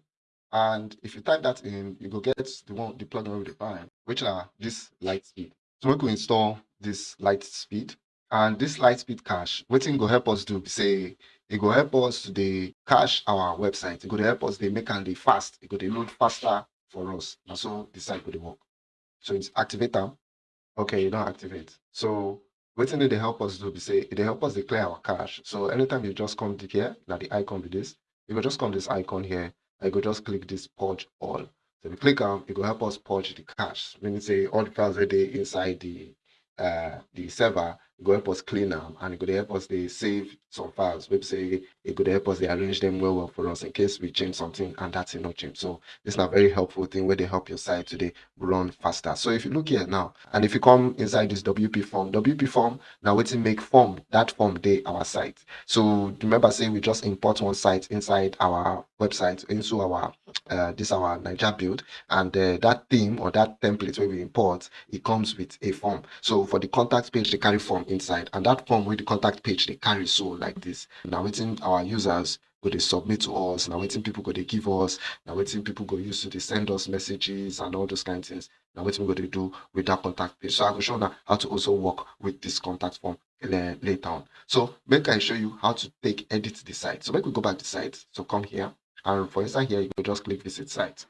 And if you type that in, you go get the one the plugin we define, which are this LiteSpeed. So we can install this LiteSpeed and this LiteSpeed cache wetin go help us do say it go help us to dey cache our website It go help us dey make and dey fast It go load faster for us na so the site go work so it's activate am okay you don't activate. So wetin dey dey help us do be say they help us declare our cache. So anytime you just come to here na the icon be this you go just come this icon here I go just click this purge all. So you click on, it will help us purge the cache. Meaning say all the files that they inside the uh, the server, it go help us clean them and it could help us they save some files. Maybe say it could help us they arrange them well well for us in case we change something and that's not change. So it's a very helpful thing where they help your site today run faster. So if you look here now, and if you come inside this WP form, WP form now waiting make form that form day our site. So remember say we just import one site inside our website into our uh, this our Niger build and uh, that theme or that template where we import it comes with a form so for the contact page they carry form inside. And that form with the contact page they carry so like this. Now waiting our users go they submit to us. Now waiting people go they give us. Now waiting people go use to they send us messages and all those kind of things. Now waiting we go to do with that contact page. So i will show now how to also work with this contact form later on. So make i show you how to take edit the site. So make we go back to site. So come here. And for inside here you can just click visit site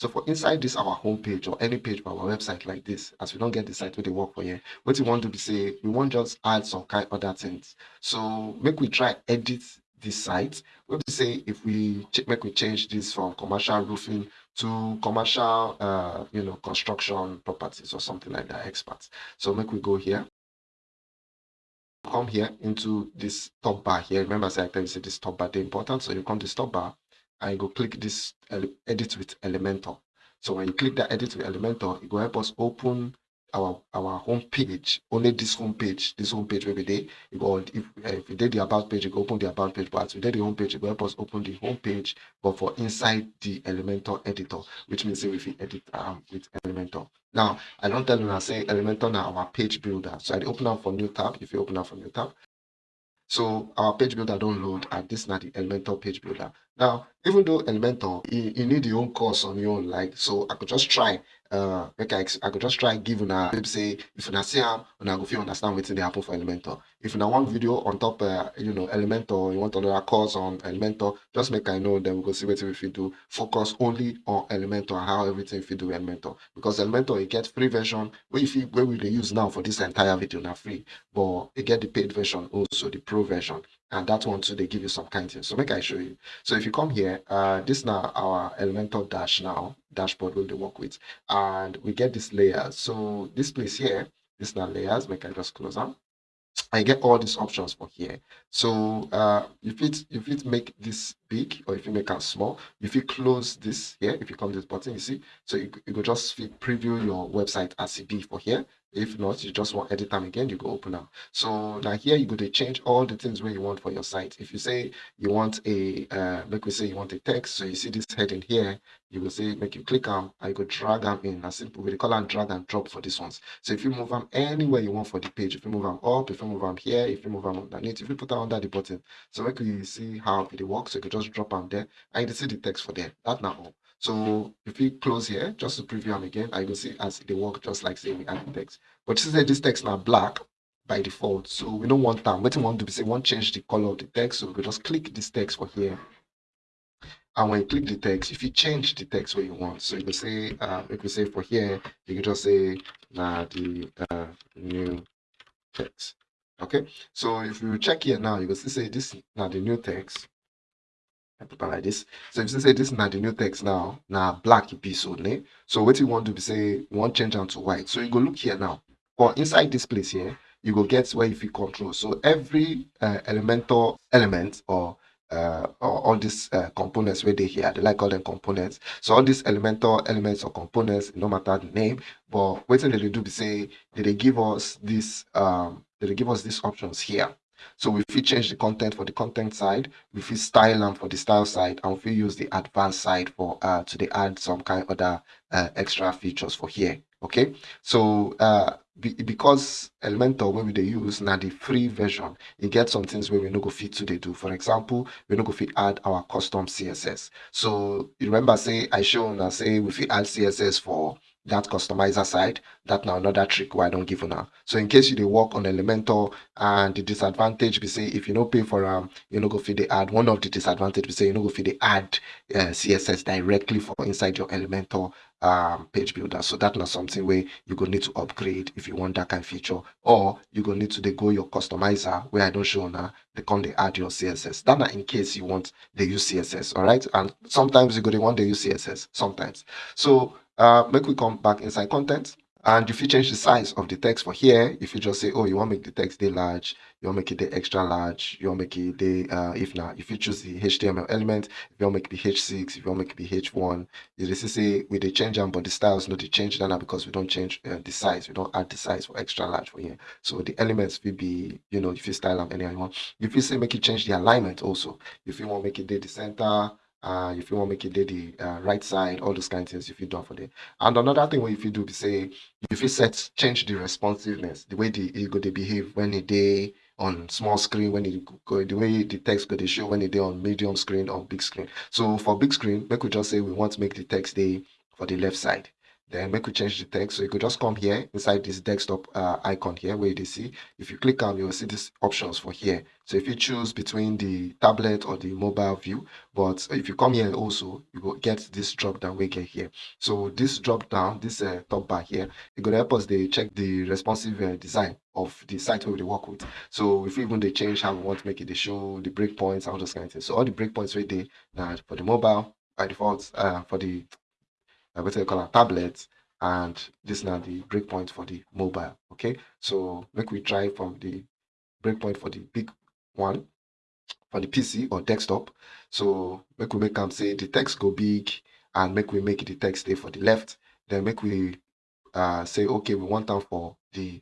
so for inside this our home page or any page for our website like this as we don't get the site where they work for here what we want to be say we want just add some kind of other things so make we try edit this site we to say if we make we change this from commercial roofing to commercial uh you know construction properties or something like that experts so make we go here come here into this top bar here. Remember, I said this top bar is important. So you come to this top bar you go click this edit with Elementor. So when you click that edit with Elementor, it will help us open our our home page only this home page this home page every day you go if, if you did the about page you go open the about page but we did the home page it will help us open the home page but for inside the elementor editor which means if we edit um with elementor. Now i don't tell you i say elementor now our page builder. So i open up for new tab if you open up for new tab. So our page builder don't load and this is not the elementor page builder. Now even though elementor you, you need your own course on your own like so i could just try uh make I, I could just try give una maybe say if una see am una go fit understand wetin dey happen for Elementor. If una one video on top uh, you know Elementor, you want another course on Elementor, just make I know then we go see wetin we fit do. Focus only on Elementor and how everything fit do Elementor because Elementor e get free version wey you fit we dey use now for this entire video na free but e get the paid version also the pro version and that one too they give you some kind of so make i show you. So if you come here uh this now our Elementor dash now dashboard will they work with and we get this layer. So this place here this now layers make i just close them I get all these options for here. So uh, if it if it make this big or if you make it small, if you close this here, if you come to this button, you see, so you, you could just preview your website as it be for here. If not, you just want edit time again, you go open up. So now here you go to change all the things where you want for your site. If you say you want a, uh, like we say you want a text, so you see this heading here, you will say make you click on, I go drag them in. A simple way, call and drag and drop for these ones. So if you move them anywhere you want for the page, if you move them up, if you move them here, if you move them underneath, if you put them under the button, so make you see how it works. So you can just drop them there, and you see the text for there. That now all. So if we close here, just to preview them again, I will see as they work just like say we add the text. But you see this text now black by default. So we don't want that. What we want to be say, we want to change the color of the text. So we just click this text for here. And when you click the text, if you change the text where you want, so you can say, uh, if you say for here, you can just say, nah, the uh, new text. Okay, so if you check here now, you can see say this now the new text. Put like this. So if you say this is not the new text now, now black it be so what you want to be say, want change them to white. So you go look here now. For inside this place here, you go get where you control. So every uh, Elementor element or uh, all these uh, components where they here, they like all them components. So all these Elementor elements or components, no matter the name, but what they do be say, they give us this, um, they give us these options here. So we change the content for the content side, we style them for the style side, and we use the advanced side for uh to add some kind of other uh, extra features for here. Okay, so uh because Elementor when we they use now the free version, it gets some things where we no go fit to they do. For example, we no go fit add our custom CSS. So you remember say I show now say we fit add CSS for that customizer side that now another trick why i don't give now. So in case you dey work on elementor and the disadvantage we say if you no pay for um you no go fit dey add one of the disadvantage we say you no go fit the ad uh, css directly for inside your elementor um page builder. So that's not something where you go need to upgrade if you want that kind of feature. Or you go need to go your customizer where i don't show now they come they add your css that in case you want the use css all right and sometimes you go they want the use css sometimes. So uh, make we come back inside content. and if you change the size of the text for here if you just say oh you want to make the text dey large you want to make it the extra large you want to make it the uh, if not if you choose the html element if you want to make it the h6 if you want to make it the h1 you just say we they change them but the styles not they change that now because we don't change uh, the size. We don't add the size for extra large for here. So the elements will be you know if you style them any you want. If you say make it change the alignment also if you want to make it the center uh, if you want to make it the uh, right side, all those kind of things if you do for there. And another thing what if you do be say if you set change the responsiveness, the way the it go to behave when day on small screen, when it go the way the text go they show when day on medium screen or big screen. So for big screen, we could just say we want to make the text day for the left side. Then make we change the text. So you could just come here inside this desktop uh, icon here where you see. If you click on, you will see these options for here. So if you choose between the tablet or the mobile view, but if you come here also, you will get this drop down we get here. So this drop down, this uh, top bar here, it could help us they check the responsive uh, design of the site where we work with. So if even they change how we want to make it, they show the breakpoints, all those kind of things. So all the breakpoints right there that for the mobile by default, uh, for the uh, what you call a tablet and this now the breakpoint for the mobile okay? So make we try from the breakpoint for the big one for the pc or desktop. So make we make them say the text go big and make we make the text stay for the left. Then make we uh, say okay we want them for the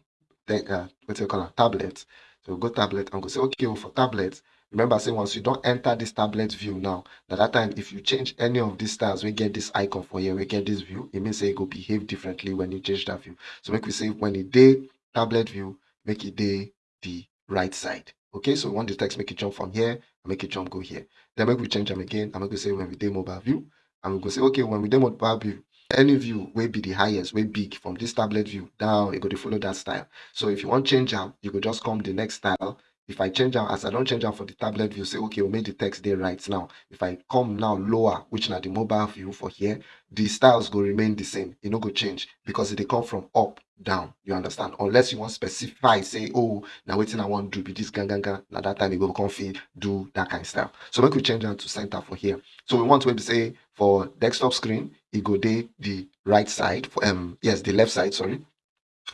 uh, what you call a tablet. So go tablet and go say okay well, for tablet remember say once you don't enter this tablet view now. At that time if you change any of these styles we get this icon for here we get this view it means it go behave differently when you change that view. So make we say when it day tablet view make it day the right side. Okay so we want the text make it jump from here and make it jump go here. Then make we change them again I'm going to say when we day mobile view and we go say okay when we day mobile view any view will be the highest way big from this tablet view down you go to follow that style. So if you want change them you could just come the next style if I change them as I don't change them for the tablet view, say, okay, we'll make the text there right now. If I come now lower, which now the mobile view for here, the styles will remain the same. You know, go change because they come from up down. You understand? Unless you want specify, say, oh, now waiting I want to do be this gang gang gang. Now that time you go config, do that kind of stuff. So make we change them to center for here. So we want to say for desktop screen, it go there the right side for um yes, the left side, sorry.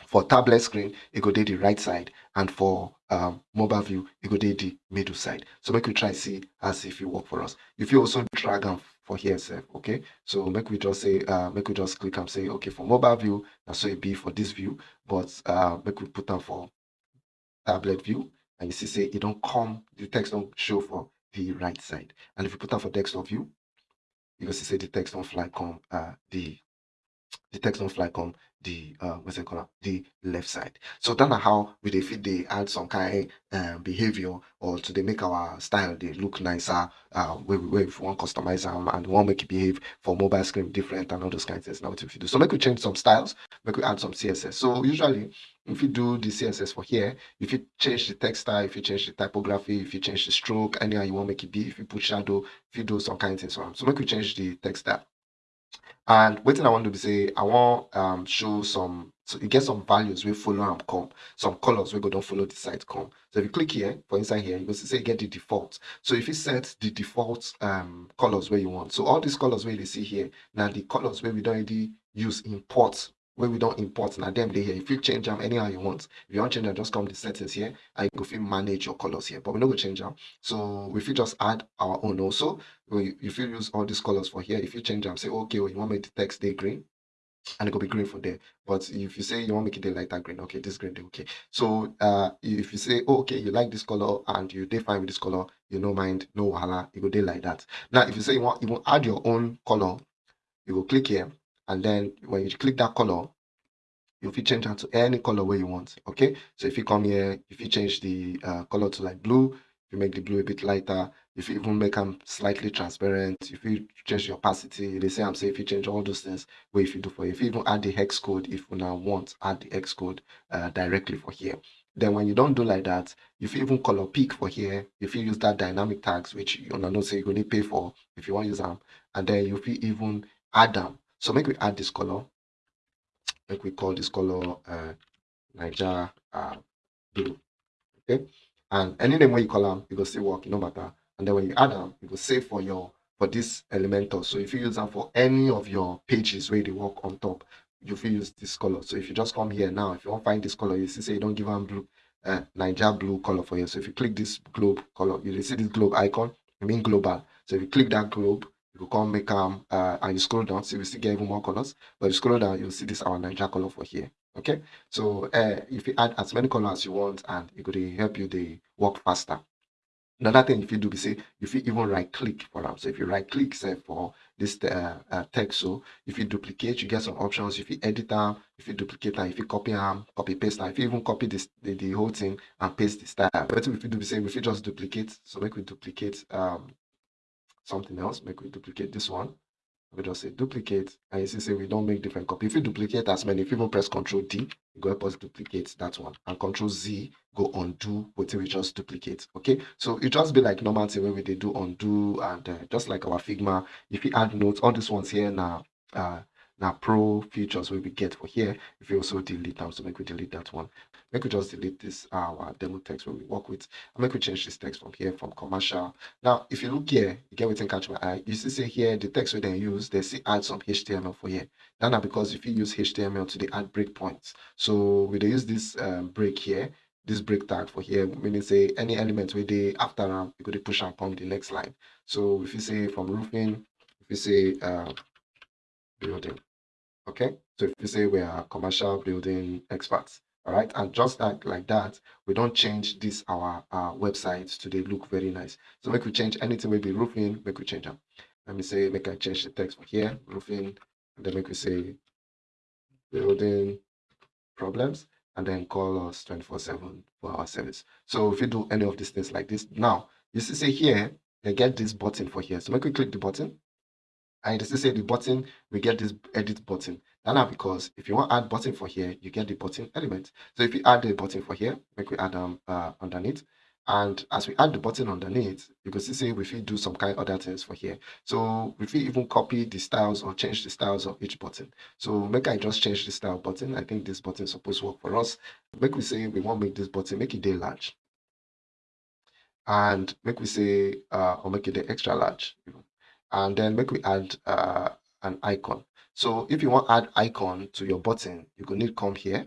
For tablet screen, it go there the right side, and for um, mobile view, it go there the middle side. So make we try see as if it work for us. If you also drag them for here, sir, okay. So make we just say, uh, make we just click and say, okay, for mobile view, that's so it be for this view, but uh, make we put them for tablet view, and you see, say it don't come, the text don't show for the right side. And if you put them for desktop view, you can see say the text don't fly come uh, the the text don't fly come the uh what's it called the left side. So that's how we they fit they add some kind um, behavior or to they make our style they look nicer uh where we, where we want customize them and want make it behave for mobile screen different and all those kinds of things. Now what if you do. So make we change some styles make we add some css so usually if you do the css for here. If you change the text style if you change the typography if you change the stroke anyhow you want make it be. If you put shadow if you do some kind of things so make we change the text style and what thing I want to say, I want um show some so you get some values we follow and come, some colors we go don't follow the site come. So if you click here for inside here, you see say get the default. So if you set the default um colors where you want, so all these colors where you see here, now the colors where we don't already use import where we don't import now them they here if you change them anyhow you want if you want change them just come to settings here and you go manage your colors here but we're not go change them. So if you just add our own also. If you use all these colors for here. If you change them say okay well, you want make the text day green and it will be green for there. But if you say you want to make it a lighter green okay this green okay. So uh if you say oh, okay you like this color and you define with this color you no mind no wahala it go day like that. Now if you say you want you want add your own color you will click here and then when you click that color you fit change it to any color where you want okay? So if you come here if you change the uh, color to like blue you make the blue a bit lighter if you even make them slightly transparent if you change the opacity they say i'm saying if you change all those things where if you do for if you even add the hex code if you now want add the hex code uh, directly for here. Then when you don't do like that if you even color pick for here if you use that dynamic tags which you know say you're to pay for if you want to use them and then you even add them so make we add this color. Make we call this color uh, Naija uh, blue. Okay. And any name when you call them, you go still work, no matter. And then when you add them, you go save for your for this Elementor. So if you use them for any of your pages where they work on top, you fit use this color so if you just come here now if you wan find this color you see say you don't give them blue uh, naija blue color for you so if you click this globe color you dey see this globe icon e mean global so if you click that globe you come make am uh, and you scroll down see we still get even more colors but you scroll down you see this our naija color for here okay so uh, if you add as many colors as you want and go dey help you dey work faster Another thing if you do be say if you even right click for am. So if you right click say for this uh, uh, text, so if you duplicate, you get some options. If you edit am, if you duplicate am, if you copy am, copy paste am, if you even copy this the, the whole thing and paste the style. But if you do be say we fit just duplicate. So make we duplicate um something else. Make we duplicate this one. We just say duplicate and you see say we don't make different copy. If you duplicate as many if you even press Control d you go help us duplicate that one. And control z go undo wetin we just duplicate okay? So it just be like normal thing we dey do undo and uh, just like our figma. If you add notes all these ones here now uh now pro features wey we get for here if you also delete them so make we delete that one. Make we just delete this our demo text where we work with and make we change this text from here from commercial. Now if you look here you get wetin catch my eye. You see say here the text we then use they see add some html for here. That na because if you use html to the add breakpoints so we dey use this um, break here this break tag for here meaning say any element wey dey after am you dey push am come the next line. So if you say from roofing if you say uh, building Okay, so if you say we are commercial building experts, all right, and just like like that, we don't change this our uh, website to they look very nice. So make we change anything maybe roofing, make we change them. Let me say make I change the text for here, roofing, and then make we say building problems, and then call us 24/7 for our service. So if you do any of these things like this, now you see say here they get this button for here. So make we click the button and you say the button we get this edit button. Now because if you want add button for here you get the button element. So if you add the button for here make we add them uh, underneath. And as we add the button underneath you can see we do some kind of other things for here. So if we even copy the styles or change the styles of each button. So make i just change the style button. I think this button supposed to work for us. Make we say we want make this button make it day large. And make we say uh or make it extra large and then make we add uh, an icon. So if you want add icon to your button, you go need come here.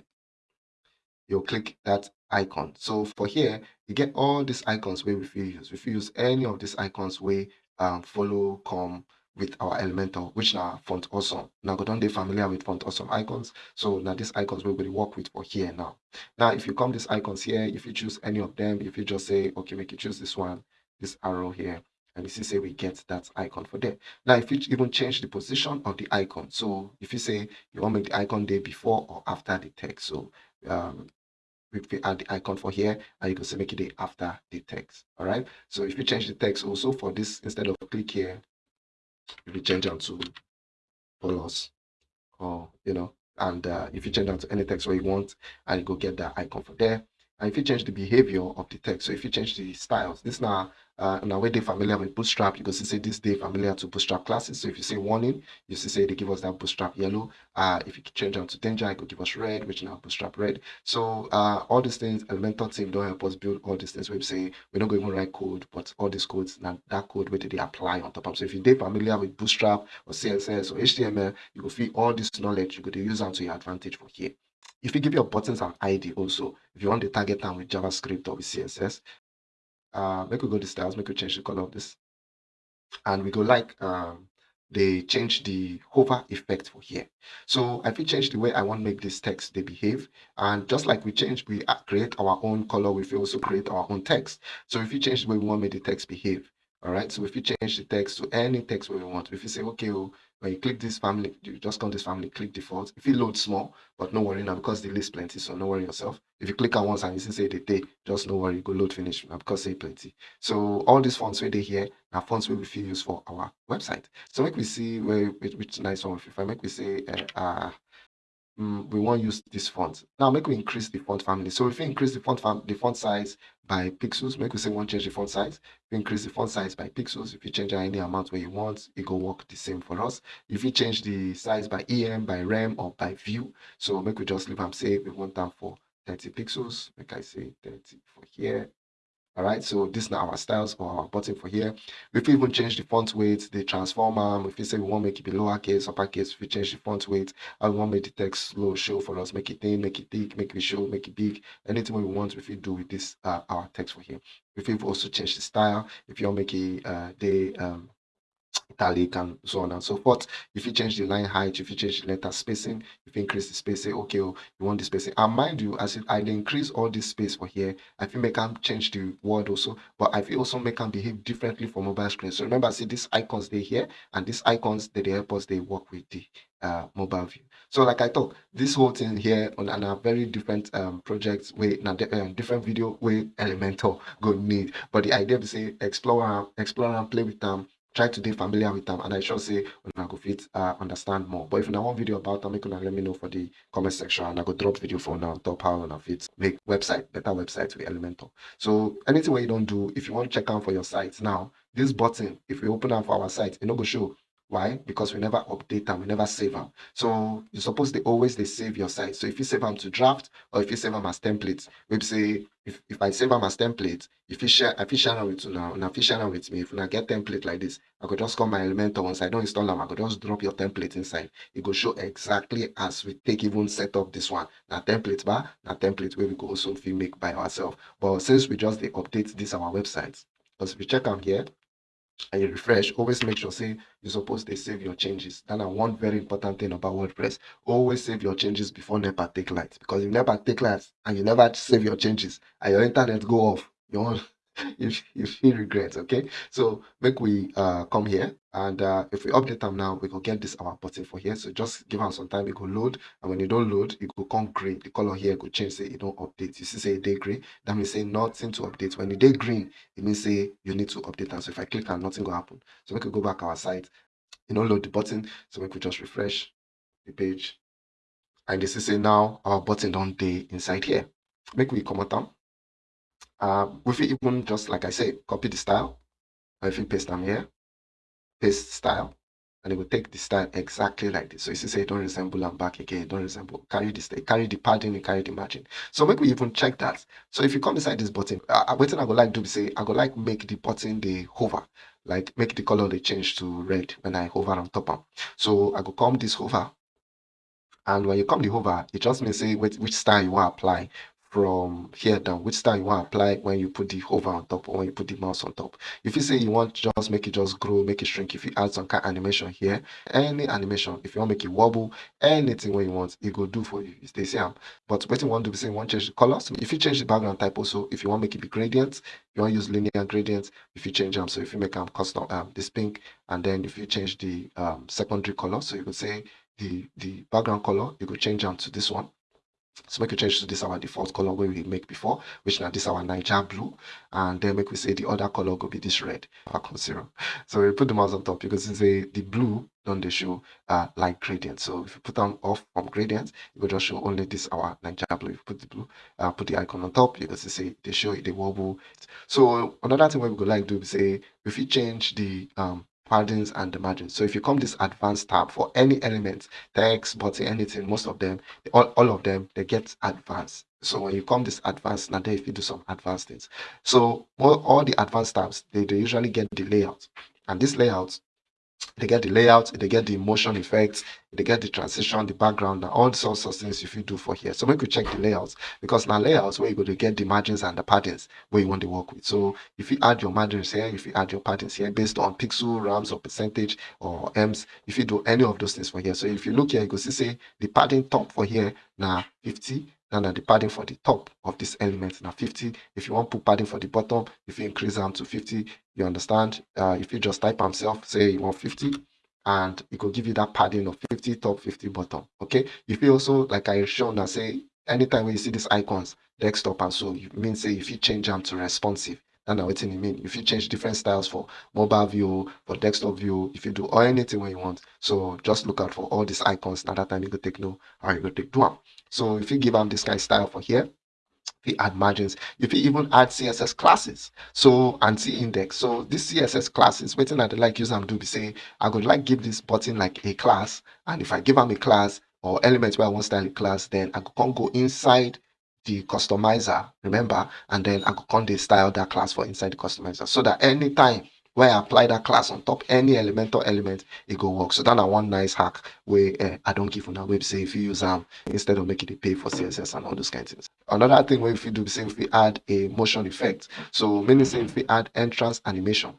You'll click that icon. So for here, you get all these icons where we use. If you use any of these icons where um, follow come with our Elementor, which now font awesome. Now go down they familiar with font awesome icons. So now these icons we will work with for here now. Now if you come these icons here, if you choose any of them, if you just say okay, make you choose this one, this arrow here, and you see say we get that icon for there. Now if you even change the position of the icon so if you say you want to make the icon there before or after the text so um we add the icon for here and you can say make it after the text all right? So if you change the text also for this instead of click here if you change them to plus or you know and uh, if you change them to any text where you want and you go get that icon for there. And if you change the behavior of the text so if you change the styles this now uh, now when they familiar with bootstrap you can see say this day familiar to bootstrap classes. So if you say warning you see say they give us that bootstrap yellow. Uh if you change them to danger it could give us red which now bootstrap red. So uh all these things elementor team don't help us build all these things we say we're not going to write code but all these codes now that code where they apply on top of. So if you're familiar with bootstrap or css or html you will feel all this knowledge you could use them to your advantage for here. If you give your buttons an ID also, if you want to target them with JavaScript or with CSS, uh, make we go to styles, make we change the color of this. And we go like um, they change the hover effect for here. So if we change the way I want to make this text they behave, and just like we change, we create our own color, we also create our own text. So if you change the way we want to make the text behave, all right. So if you change the text to any text we want, if you say, okay, well, when you click this family, you just come this family, click default. If it loads small, but no worry now because the list plenty, so no worry yourself. If you click on once and you see say the day, just no worry, go load finish now because say plenty. So all these fonts where they here are fonts where we feel use for our website. So make we see where which, which nice one. If I make we say uh, uh um, we want to use this font. Now make we increase the font family. So if we increase the font the font size by pixels, make we say want change the font size. If increase the font size by pixels, if you change any amount where you want, it will work the same for us. If you change the size by EM, by rem, or by view, so make we just leave them say we want them for 30 pixels. Make I say 30 for here. All right so this now our styles or our button for here. We fit even change the font weight the transformer if you say we want make it be lowercase uppercase. If we change the font weight and we want make the text slow show for us. Make it thin make it thick make it show make it big. Anything we want we fit do with this uh, our text for here. We fit also change the style. If you want make it uh the um italic and so on and so forth. If you change the line height, if you change the letter spacing, if you increase the spacing, okay, oh, you want the spacing. And mind you, as if I increase all this space for here, I feel make them change the word also, but I feel also make them behave differently for mobile screen. So remember, see these icons they here, and these icons that they help us, they work with the uh, mobile view. So like I talk this whole thing here on, on a very different um, projects with a uh, different video with Elementor go need. But the idea is say explore, explore and play with them try to be familiar with them and i sure say when I go fit uh, understand more. But if you want video about them make una let me know for the comment section and i go drop video for now top how una fit make website better website with elementor. So anything where you don't do if you want to check out for your site now this button if we open up our site it no go show why? Because we never update them, we never save them. So you're supposed to always they save your site. So if you save them to draft or if you save them as templates, we say if, if I save them as templates, if you share if you share them with you if you share them with me, if you not get template like this, I could just call my Elementor once I don't install them, I could just drop your template inside. It will show exactly as we take even set up this one. Now template bar, now template where we go also make by ourselves. But since we just they update this our website, because if you check out here, and you refresh, always make sure say you're supposed to save your changes. Then one very important thing about WordPress, always save your changes before NEPA take light. Because if NEPA take light and you never save your changes and your internet go off, you won't you, you feel regret okay? So make we uh come here and uh if we update them now we go get this our button for here. So just give us some time it go load and when you don't load it will come green. The color here could change say it don't update. You see say day green. That means say nothing to update. When the day green it means say you need to update and so if i click and nothing will happen so we could go back our site. You know load the button. So we could just refresh the page. And this is say now our button don't day inside here. Make we come out uh, if you even just like I said, copy the style, or if you paste them here, paste style, and it will take the style exactly like this. So you see, say don't resemble and back again, don't resemble, carry this, carry the padding, and carry the margin. So maybe we even check that. So if you come inside this button, uh, what I go like to do say I go like make the button the hover, like make the color they change to red when I hover on top of. So I go come this hover, and when you come the hover, it just means say which, which style you want to apply from here down which style you want apply when you put the hover on top or when you put the mouse on top. If you say you want just make it just grow make it shrink if you add some kind of animation here any animation if you want to make it wobble anything where you want it will do for you. It's the same but what you want to be saying want change the colors if you change the background type also if you want to make it be gradient you want to use linear gradient if you change them so if you make them custom um this pink and then if you change the um secondary color so you could say the the background color you could change them to this one so make a change to this our default color where we make before, which now this our Naija blue, and then make we say the other color could be this red, zero. So we put the mouse on top because it's a the blue don't they show uh light gradient. So if you put them off from gradient, it will just show only this our Naija blue. If you put the blue, uh, put the icon on top, you can see they show it the wobble. So another thing we would like to do is say if you change the um paddings and the margins. So if you come this advanced tab for any element, text, button, anything, most of them, all, all of them, they get advanced. So when you come this advanced, now there if you do some advanced things. So all, all the advanced tabs, they, they usually get the layout. And this layout they get the layout, they get the motion effects, they get the transition, the background, and all sorts of things if you do for here. So make you check the layouts because now layouts where you go to get the margins and the paddings where you want to work with. So if you add your margins here, if you add your paddings here based on pixel, rems, or percentage or ems, if you do any of those things for here. So if you look here, you can see say the padding top for here now 50 and the padding for the top of this element now 50 if you want to put padding for the bottom if you increase them to 50 you understand? Uh, if you just type himself say you want 50 and it will give you that padding of 50 top 50 bottom okay? If you also like i shown now say anytime when you see these icons desktop and so you mean say if you change them to responsive. That's what it mean. If you change different styles for mobile view for desktop view if you do or anything when you want. So just look out for all these icons now that time you go take no or you go take do so if you give them this kind of style for here, if you add margins, if you even add CSS classes, so and anti-index. So this CSS classes, waiting at the like use them do be say, I would like give this button like a class, and if I give them a class or element where I want style a class, then I can go inside the customizer, remember, and then I go come the style that class for inside the customizer so that anytime when I apply that class on top any elemental element, it go work. So that one nice hack where uh, I don't give on that website if you use them instead of making it pay for CSS and all those kind of things. Another thing where if you do say if we add a motion effect. So meaning say if we add entrance animation,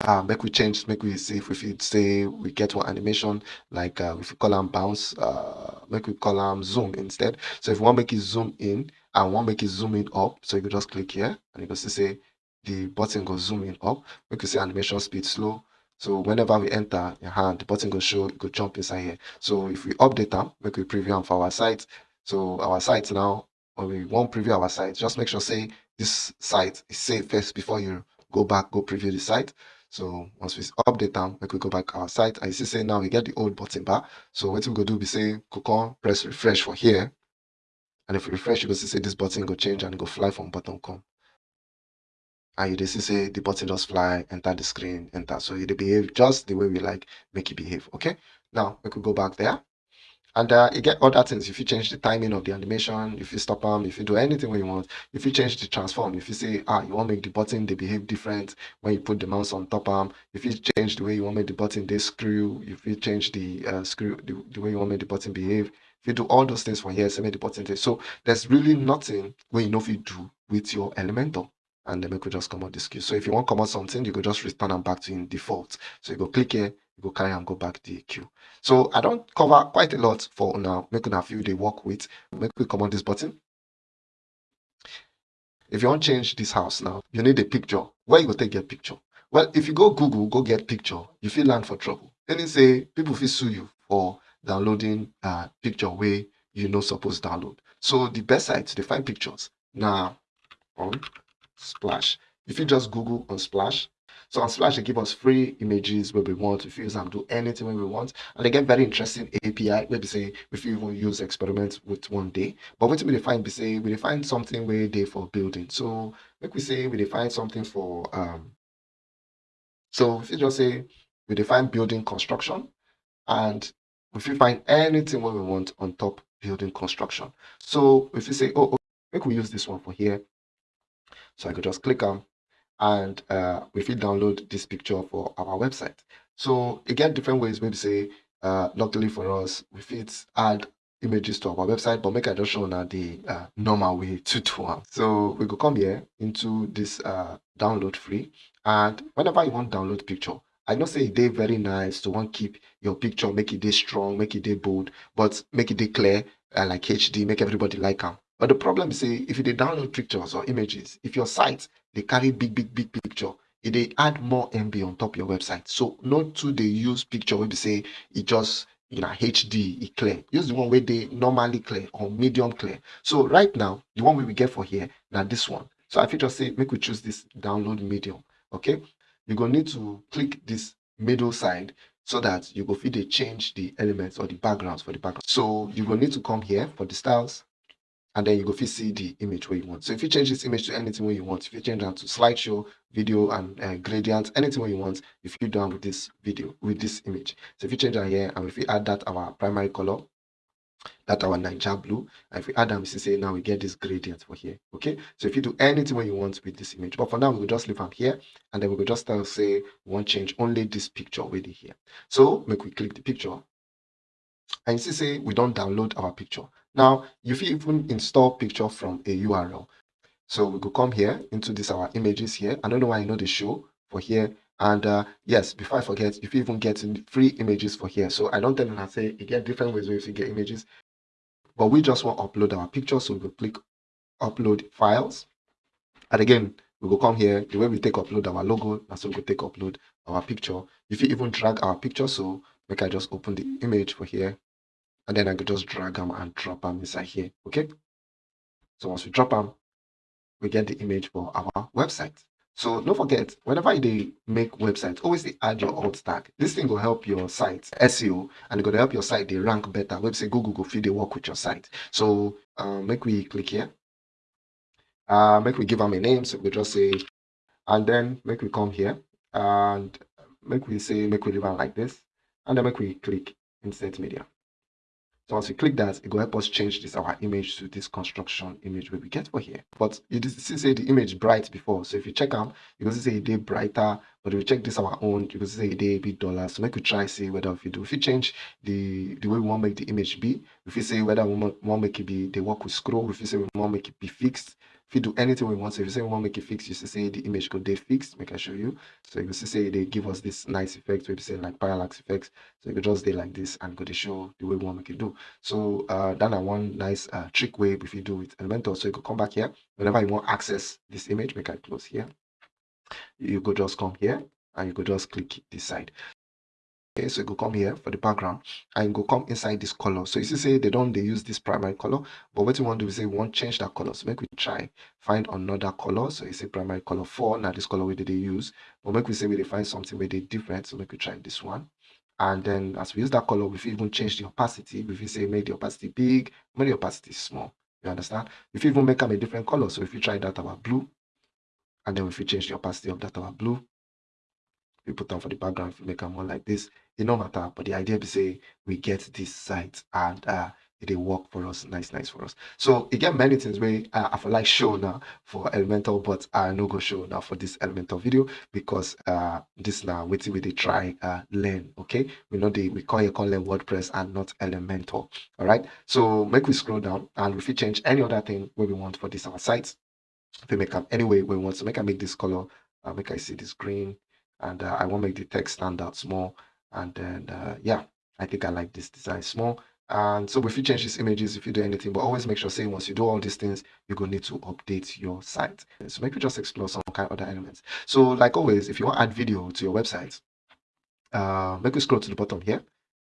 uh, make we change, make we see if we say we get one animation like uh, if we call them bounce, uh, make we call them zoom instead. So if we want make it zoom in and want make it zoom it up, so you can just click here and you can see say the button goes zooming up. We can see animation speed slow. So whenever we enter your hand, the button goes show, it go jump inside here. So if we update them, we could preview them for our site. So our site now, when we want preview our site, just make sure say this site is safe first before you go back, go preview the site. So once we update them, we could go back our site. I see say now we get the old button bar. So what we go do, we say click on press refresh for here. And if we refresh, you go see say this button go change and go fly from button come and you just say the button just fly, enter the screen, enter. So it behave just the way we like make it behave. Okay. Now we could go back there. And uh, you get other things. If you change the timing of the animation, if you stop them, if you do anything when you want, if you change the transform, if you say, ah, you want to make the button, they behave different when you put the mouse on top arm, if you change the way you want to make the button, they screw, if you change the uh, screw, the, the way you want to make the button behave, if you do all those things for here, say make the button. So there's really nothing where you know if you do with your Elementor and then make we just come out this queue. So if you want to come out something, you go just return and back to in default. So you go click here, you go carry and go back the queue. So I don't cover quite a lot for now, making a few they work with. Make we come on this button. If you want to change this house now, you need a picture. Where you go take get picture? Well, if you go Google, go get picture, you feel land for trouble. Then they say people feel sue you for downloading a picture where you know supposed download. So the best site to find pictures now on um, Splash. If you just Google Unsplash, so Unsplash, they give us free images where we want. to use them, do anything when we want. And they get very interesting API where we say if you even use experiments with one day. But what we define, we say we define something where they for building. So like we say we define something for um so if you just say we define building construction and if you find anything where we want on top building construction. So if you say, oh, oh make we use this one for here so I could just click on and uh, we fit download this picture for our website. So again, different ways, maybe say, uh, luckily for us, we fit add images to our website, but make I just show now the uh, normal way to do one. So we go come here into this uh, download free. And whenever you want download picture, I know say they very nice to want keep your picture, make it day strong, make it day bold, but make it day clear, uh, like HD, make everybody like them. But the problem is, if you download pictures or images, if your site they carry big, big, big picture, it they add more MB on top of your website. So not to they use picture where they say it just you know HD it clear. Use the one where they normally clear or medium clear. So right now, the one we get for here, now this one. So if you just say make we choose this download medium, okay? You're gonna need to click this middle side so that you go feed they change the elements or the backgrounds for the background. So you're gonna need to come here for the styles and then you go fit see the image where you want. So if you change this image to anything where you want, if you change that to slideshow, video, and uh, gradient, anything where you want, if you done with this video, with this image. So if you change that here, and if we add that our primary color, that our Naija blue, and if we add them, say now we get this gradient for here. Okay, so if you do anything where you want with this image, but for now we will just leave them here, and then we will just say we want change only this picture already here. So make we click the picture, and you see say we don't download our picture. Now, if you even install picture from a URL. So we could come here into this our images here. I don't know why I know the show for here. And uh, yes, before I forget, if you even get free images for here. So I don't tell them I say you get different ways where you get images. But we just want to upload our picture. So we will click upload files. And again, we will come here. The way we take upload our logo, and so we will take upload our picture. If you even drag our picture, so make I just open the image for here and then I could just drag them and drop them inside here. Okay. So once we drop them, we get the image for our website. So don't forget, whenever they make websites, always add your alt tag. This thing will help your site SEO and it's going to help your site they rank better. Website Google go feed they work with your site. So um, make we click here. Uh, make we give them a name. So we just say, and then make we come here and make we say, make we leave them like this. And then we click insert media. So once we click that, it will help us change this our image to this construction image where we get for here. But you see say the image bright before. So if you check out, you can see a day brighter. But if we check this our own, you can see a day a bit duller. So make we try see whether if you do if you change the the way we want to make the image be, if you say whether we want, want make it be the work with scroll, if you say we want make it be fixed, if you do anything we want, so if you say we want to make it fixed, you say the image could they fixed, make I show you. So you see say they give us this nice effect, you say like parallax effects. So you could just do like this and go to show the way we want to make it do. So uh then one nice uh trick way if you do with Elementor. So you could come back here whenever you want access this image, make I close here. You could just come here and you could just click this side okay so go come here for the background and go come inside this color so you see say they don't they use this primary color but what you want to do is say we want change that color so make we try find another color so you say primary color 4 now this color where did they use? But make we say we find something where they different so make we try this one. And then as we use that color we even change the opacity. If you say make the opacity big make the opacity small. You understand? If you even make them a different color so if you try that our blue and then if you change the opacity of that our blue we put them for the background if we make them one like this it no matter but the idea be say we get this site and uh it will work for us nice nice for us. So again many things wey uh, i for like show now for Elementor but i no go show now for this Elementor video because uh this now wetin we dey try uh learn okay? We know the we call it call learn wordpress and not Elementor all right so make we scroll down and if we change any other thing wey we want for this our site. If we make up anyway we want to make i make this color uh, make i see this green and uh, I want to make the text stand out small. And then, uh, yeah, I think I like this design small. And so if you change these images, if you do anything, but always make sure, say, once you do all these things, you're going to need to update your site. So maybe just explore some kind of other elements. So like always, if you want to add video to your website, uh, make you scroll to the bottom here.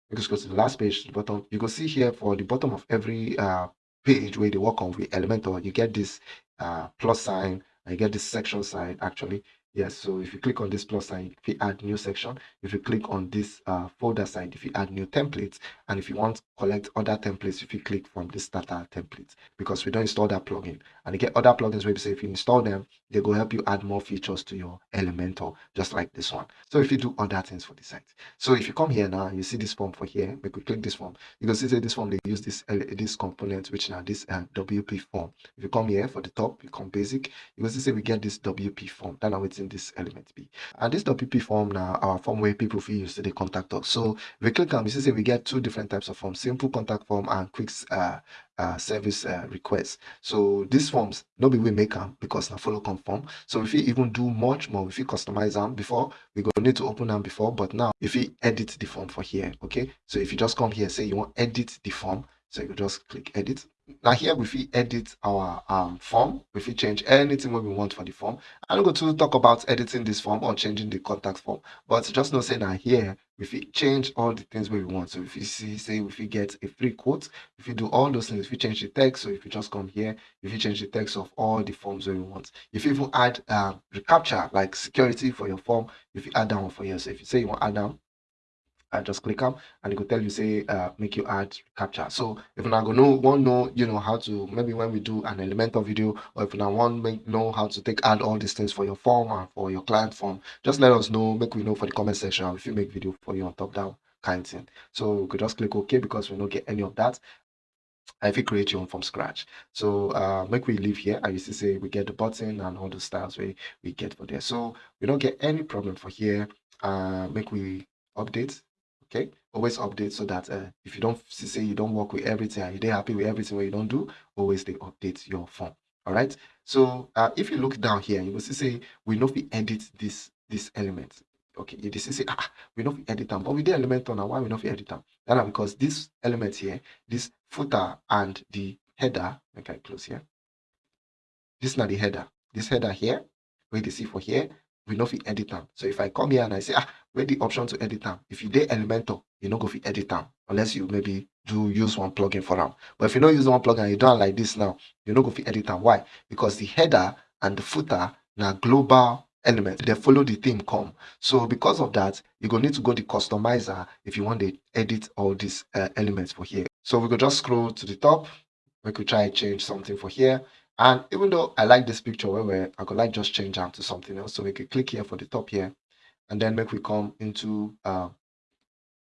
Make you scroll to the last page to the bottom. You can see here for the bottom of every uh, page where they work on with Elementor, you get this uh, plus sign, and you get this section sign actually Yes, so if you click on this plus sign, if you add new section, if you click on this uh, folder side, if you add new templates, and if you want to collect other templates, if you click from this starter template, because we don't install that plugin. And you get other plugins where you say if you install them, they go help you add more features to your Elementor, just like this one. So if you do other things for the site. So if you come here now, you see this form for here, we could click this form. You can see this form, they use this uh, this component, which now this uh, WP form. If you come here for the top, you come basic, you can see we get this WP form. Then now it's in this element B. And this WP form now, our form where people feel use to the contact us. So we click on, you see we get two different types of forms, simple contact form and quick uh, uh, service uh, requests. So these forms, no be we make them because now follow conform. So if you even do much more, if you customize them before, we go need to open them before, but now if you edit the form for here, okay? So if you just come here, say you want edit the form, so you just click edit. Now here we edit our um, form. If we change anything what we want for the form. I'm going to talk about editing this form or changing the contact form but just know say that here we change all the things we want. So if you see say if you get a free quote if you do all those things if you change the text so if you just come here if you change the text of all the forms we want. If you even add um, recaptcha like security for your form if you add down for you so if you say you want add them and just click them and it will tell you say uh, make you add captcha so if you now go know want know you know how to maybe when we do an Elementor video or if now want make know how to take add all these things for your form and for your client form just let us know make we know for the comment section. If you make video for you on top down kind thing. So we could just click ok because we don't get any of that. If you create your own from scratch. So uh make we leave here I used to say we get the button and all the styles we we get for there. So we don't get any problem for here. Uh make we update okay? Always update so that uh, if you don't say you don't work with everything and you're happy with everything what you don't do always they update your form all right so uh, if you look down here you will see say we know if we edit this this element okay? You see say ah we know if we edit them but we did Elementor why we know if we edit them that because this element here this footer and the header okay close here. This is not the header. This header here where you see for here we know if we edit them so if i come here and i say ah where the option to edit them. If you did Elementor, you know go fit edit them unless you maybe do use one plugin for them. But if you don't use one plugin you don't like this now, you know go fit edit them. Why? Because the header and the footer now global element they follow the theme come so because of that you gonna need to go the customizer if you want to edit all these uh, elements for here so we could just scroll to the top we could try change something for here and even though i like this picture where i could like just change them to something else so we could click here for the top here and then make we come into uh,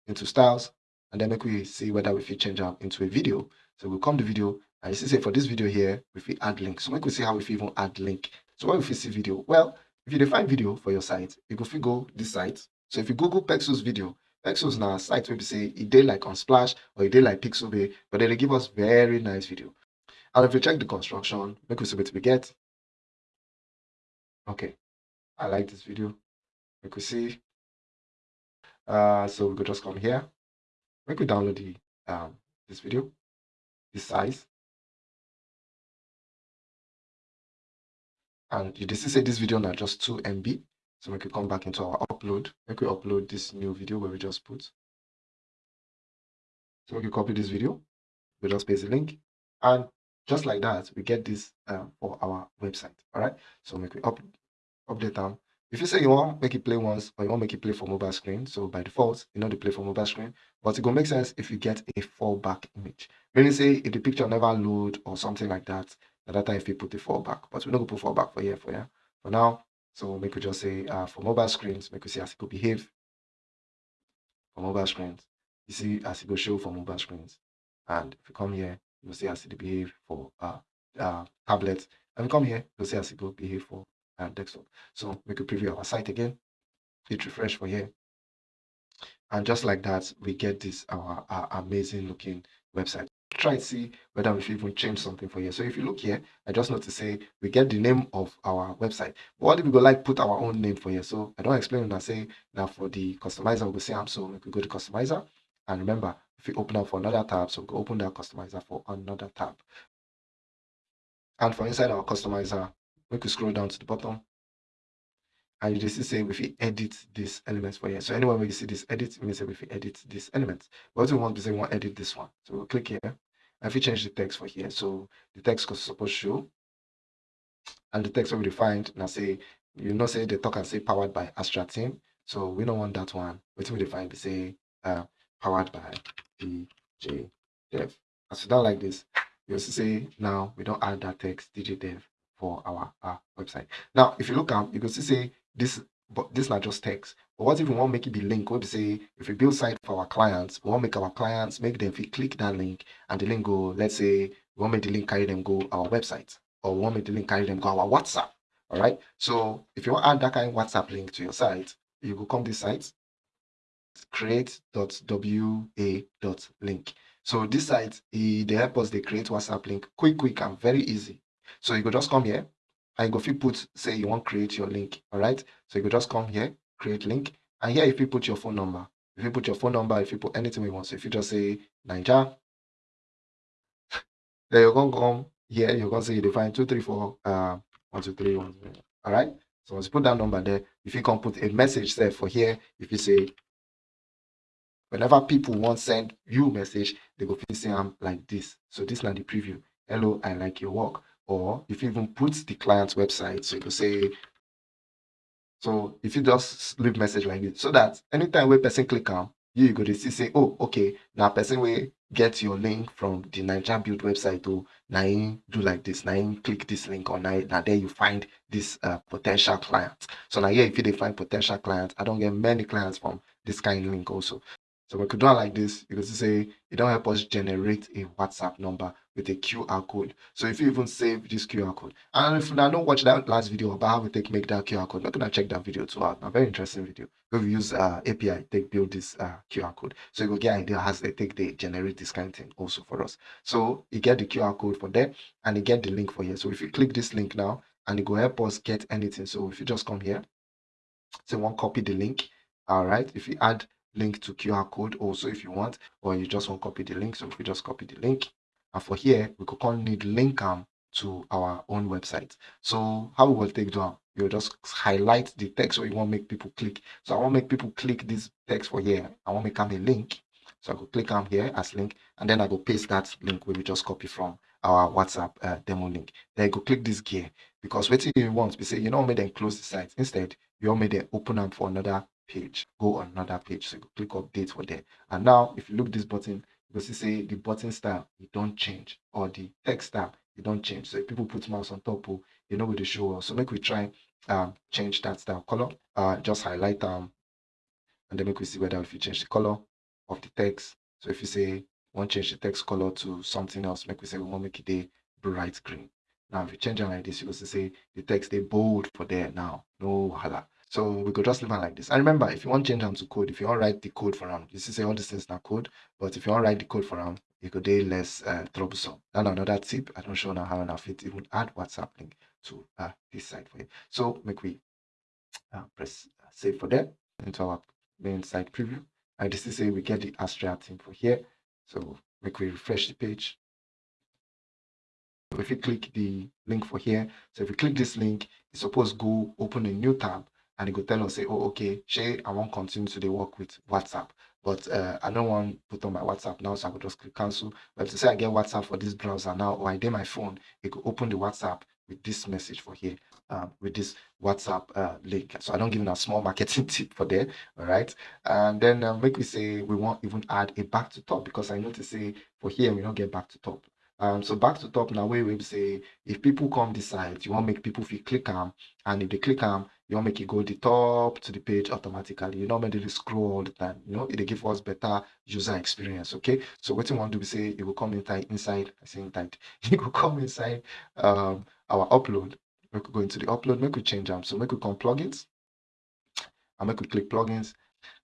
into styles and then make we see whether we fit change them into a video. So we'll come the video and you see say for this video here, if we add link. So make we see how we fit even add link. So what if we see video? Well, if you define video for your site, you go fit go this site. So if you Google Pexels video, Pexels now site where we say it did like Unsplash or it did like Pixabay, but then they give us very nice video. And if you check the construction, make we see what we get. Okay, I like this video. We could see. Uh, so we could just come here. We could download the um this video, this size. And you see say this video now just 2 MB. So we could come back into our upload. We could upload this new video where we just put. So we could copy this video. We just paste the link. And just like that, we get this um, for our website. All right. So make we up, update them. If you say you want make it play once or you want make it play for mobile screen, so by default, you know to play for mobile screen, but it will make sense if you get a fallback image. Meaning say if the picture never load or something like that, at that time if you put the fallback, but we're not gonna put fallback for here for here. For now, so make we just say uh, for mobile screens, make we see as it could behave for mobile screens. You see as it go show for mobile screens. And if you come here, you'll see it behave for uh, uh, tablets. And we come here, you'll see as it go behave for uh, desktop. So we could preview our site again. Hit refresh for here. And just like that, we get this our, our amazing looking website. Try to see whether we should even change something for here. So if you look here, I just want to say we get the name of our website. But what if we go like put our own name for here? So I don't explain and I say now for the customizer, we'll say I'm so we could go to customizer. And remember, if we open up for another tab, so we open that customizer for another tab. And for inside our customizer, we could scroll down to the bottom. And you just say if we edit these elements for here. So anywhere where you see this edit, it means that if we edit this element. But we want to say we want to edit this one. So we'll click here. And if we change the text for here, so the text could suppose show. And the text will be defined. I say, you know, say the talk and say powered by Astra team. So we don't want that one. What we define, we say uh, powered by DJ Dev. As you don't like this, you'll say now we don't add that text DJ Dev for our, our website. Now, if you look up, you can see say this, but this not just text. But what if we want to make it be link? What we say if we build site for our clients, we want to make our clients make them if click that link and the link go, let's say we want to make the link carry them go our website, or we want to make the link carry them go our WhatsApp. All right. So if you want to add that kind of WhatsApp link to your site, you will come this site create.wa.link. So this site, they help us they create WhatsApp link quick, quick, and very easy. So you could just come here and go if you put say you want create your link. All right. So you could just come here, create link, and here if you put your phone number, if you put your phone number, if you put anything you want, so if you just say Naija, then you're gonna come here, you're gonna say you define two, three, four, uh one, two, three, one, two, all right. So once you put that number there, if you can put a message there for here, if you say whenever people want send you message, they go feel say I'm like this. So this is not the preview. Hello, I like your work. Or if you even put the client's website, so you could say, so if you just leave message like this, so that anytime where person click on, you, you go to see say, oh, okay, now person will get your link from the Naija build website to now do like this, now click this link or now, now there you find this uh, potential client. So now here, if you define potential client, I don't get many clients from this kind of link also. So we could do it like this. You could say it don't help us generate a WhatsApp number with a QR code. So if you even save this QR code, and if you don't watch that last video about how we take make that QR code, we're gonna check that video too out. A very interesting video. We use uh, API take build this uh, QR code. So you go get idea has they take they generate this kind of thing also for us. So you get the QR code for there and you get the link for here. So if you click this link now and it will help us get anything. So if you just come here, so one copy the link. All right. If you add link to QR code also if you want, or you just want to copy the link. So if we just copy the link, and for here, we could call need link um, to our own website. So how we will take down, you'll just highlight the text where you want to make people click. So I want to make people click this text for here. I want to make them a link. So I go click on here as link, and then I go paste that link where we just copy from our WhatsApp uh, demo link. Then I go click this gear because what you want, we say you know, make them close the site. Instead, you want me to open them for another page go on another page. So you click update for there. And now if you look this button you see say the button style it don't change. Or the text style it don't change. So if people put mouse on top oh, you know with the show so make we try um change that style. Color uh just highlight um and then make we see whether if you change the color of the text. So if you say want change the text color to something else, make we say we want make it a bright green. Now if you change it like this, you will say the text they bold for there now. No hala. So we could just leave it like this. And remember, if you want to change them to code, if you want to write the code for them, this is all these things now code, but if you want to write the code for them, it could be less uh, troublesome. And another tip, I don't show now how I it even add WhatsApp link to uh, this site for you. So make we uh, press uh, save for that into our main site preview. And this is say we get the Astra thing for here. So make we refresh the page. If you click the link for here, so if you click this link, it's supposed to go open a new tab and it will tell us say, oh, okay, Shay, I won't continue to the work with WhatsApp. But uh, I don't want to put on my WhatsApp now, so I will just click cancel. But to say I get WhatsApp for this browser now, or I did my phone, it could open the WhatsApp with this message for here, um, with this WhatsApp uh, link. So I don't give them a small marketing tip for there, all right? And then uh, make we say we won't even add a back to top because I notice say for here we don't get back to top. Um, so back to top now we say if people come side, you want to make people feel click them, and if they click them, you want make it go the top to the page automatically. You to scroll all the time. You know, it give us better user experience. Okay. So what you want to do say it will come inside inside I say inside, it will come inside um our upload. We could go into the upload, make we change them. So make we come plugins and make we click plugins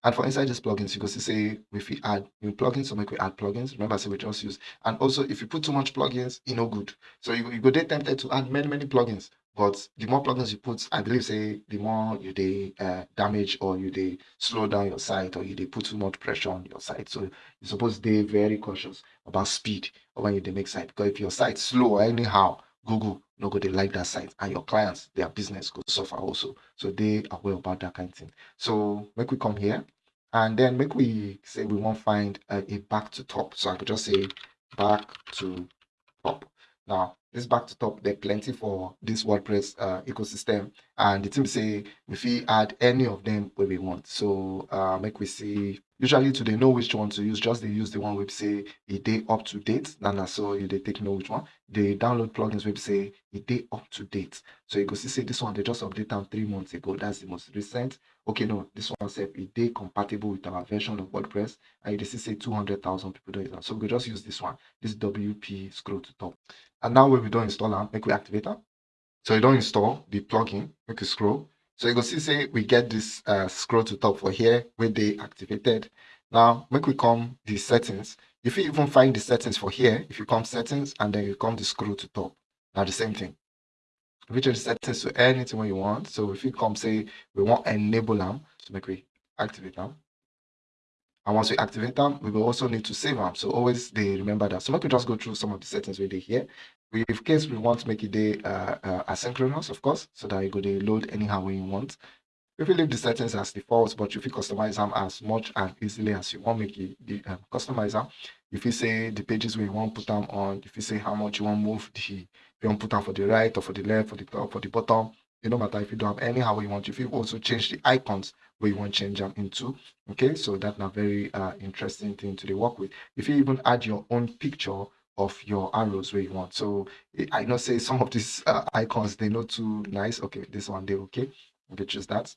and for inside these plugins, you can see say if we add new plugins, so make we add plugins. Remember, I say we just use. And also, if you put too much plugins, you know good. So you, you go get tempted to add many, many plugins. But the more plugins you put, I believe say the more you they uh, damage or you they slow down your site or you they put too much pressure on your site. So you're supposed to very cautious about speed when you they make site. Because if your site slow anyhow, Google no go they like that site and your clients, their business could suffer also. So they are aware about that kind of thing. So make we come here and then make we say we want find a, a back to top. So I could just say back to top. Now this back to top, there plenty for this WordPress uh, ecosystem. And the team say if we add any of them where we want. So uh, make we see usually to they know which one to use, just they use the one we say a day up to date. And so you they take know which one. They download plugins we say a day up to date. So you go see say this one they just update them three months ago. That's the most recent. Okay, no, this one said a they compatible with our version of WordPress. And you see say 200,000 people do it. So we just use this one, this WP scroll to top. And now when we don't install them, make we activate them. So you don't install the plugin, make you scroll. So you can see say we get this uh, scroll to top for here where they activated. Now make we come the settings. If you even find the settings for here, if you come settings and then you come the scroll to top, now the same thing. Change the settings to anything you want. So if you come say we want enable them, so make we activate them. And once we activate them, we will also need to save them. So always they remember that. So let me just go through some of the settings we did here. We, in case we want to make it day uh, uh, asynchronous, of course, so that you go to load anyhow you want. If you leave the settings as default, but if you customize them as much and easily as you want, make it the um, customizer. If you say the pages you want put them on, if you say how much you want move the, you want to put them for the right or for the left, for the top, for the bottom, it don't matter if you don't have anyhow you want. If you also change the icons where you want to change them into, okay, so that's a very uh, interesting thing to work with. If you even add your own picture of your arrows where you want. So I know say some of these uh, icons they're not too nice. Okay, this one they okay. Okay, just that.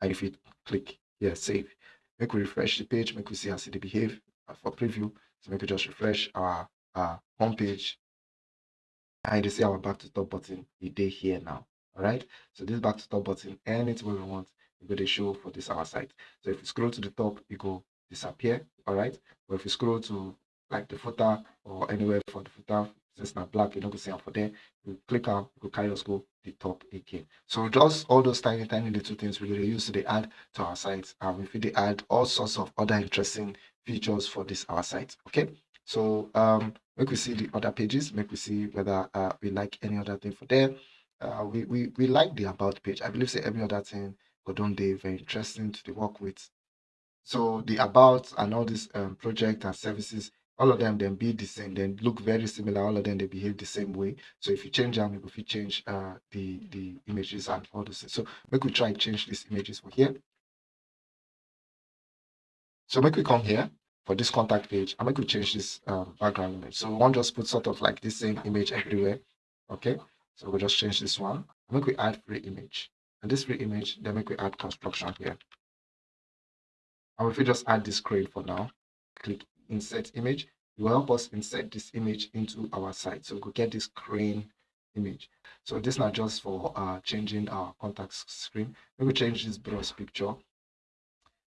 And if you click here, save, make we refresh the page, make we see how they behave uh, for preview. So make we just refresh our uh, home page. And you see our back to top button, it day here now. All right. So this back to top button, anything where we want, you go to show for this our site. So if you scroll to the top, it go disappear. All right. But if you scroll to like the footer or anywhere for the footer, since now black, you're not gonna see for there. You click on, you carry us go the top again. So just all those tiny, tiny little things we really use to add to our site. And we if they add all sorts of other interesting features for this our site. Okay. So um make we see the other pages, make we see whether uh, we like any other thing for there uh, we, we we like the about page. I believe say every other thing but don't they very interesting to work with. So the about and all these um, project and services, all of them then be the same, then look very similar. All of them they behave the same way. So if you change them, if you change uh, the the images and all those. So make we try change these images for here. So make we come here for this contact page and make we change this um, background image. So one just put sort of like this same image everywhere. Okay. So we'll just change this one. I'm make we add free image. And this free image, then make we add construction here. And if we just add this crane for now, click insert image it will help us insert this image into our site so we could get this crane image so this not just for uh changing our contact screen maybe change this browse picture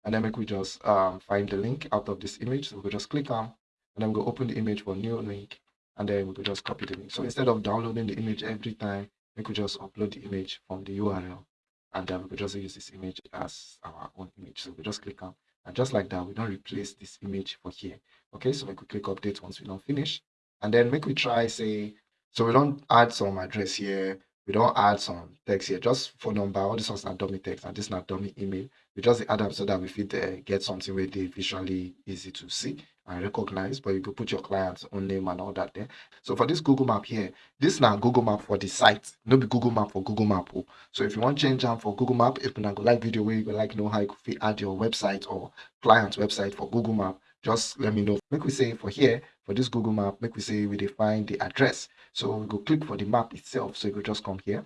and then make we just um, find the link out of this image. So we just click on and then we open the image for new link and then we could just copy the link. So instead of downloading the image every time we could just upload the image from the url and then we could just use this image as our own image. So we just click on and just like that we don't replace this image for here. Okay so we could click update once we don't finish. And then make we try say so we don't add some address here we don't add some text here just phone number all this one's not dummy text and this is not dummy email we just add up so that we fit get something where they visually easy to see and recognize but you could put your client's own name and all that there. So for this google map here this now google map for the site. No be google map for google map oh. so if you want change them for google map if you go like video where you go like know how you could add your website or client's website for google map just let me know. Make we say for here for this google map make we say we define the address. So we go click for the map itself. So you go just come here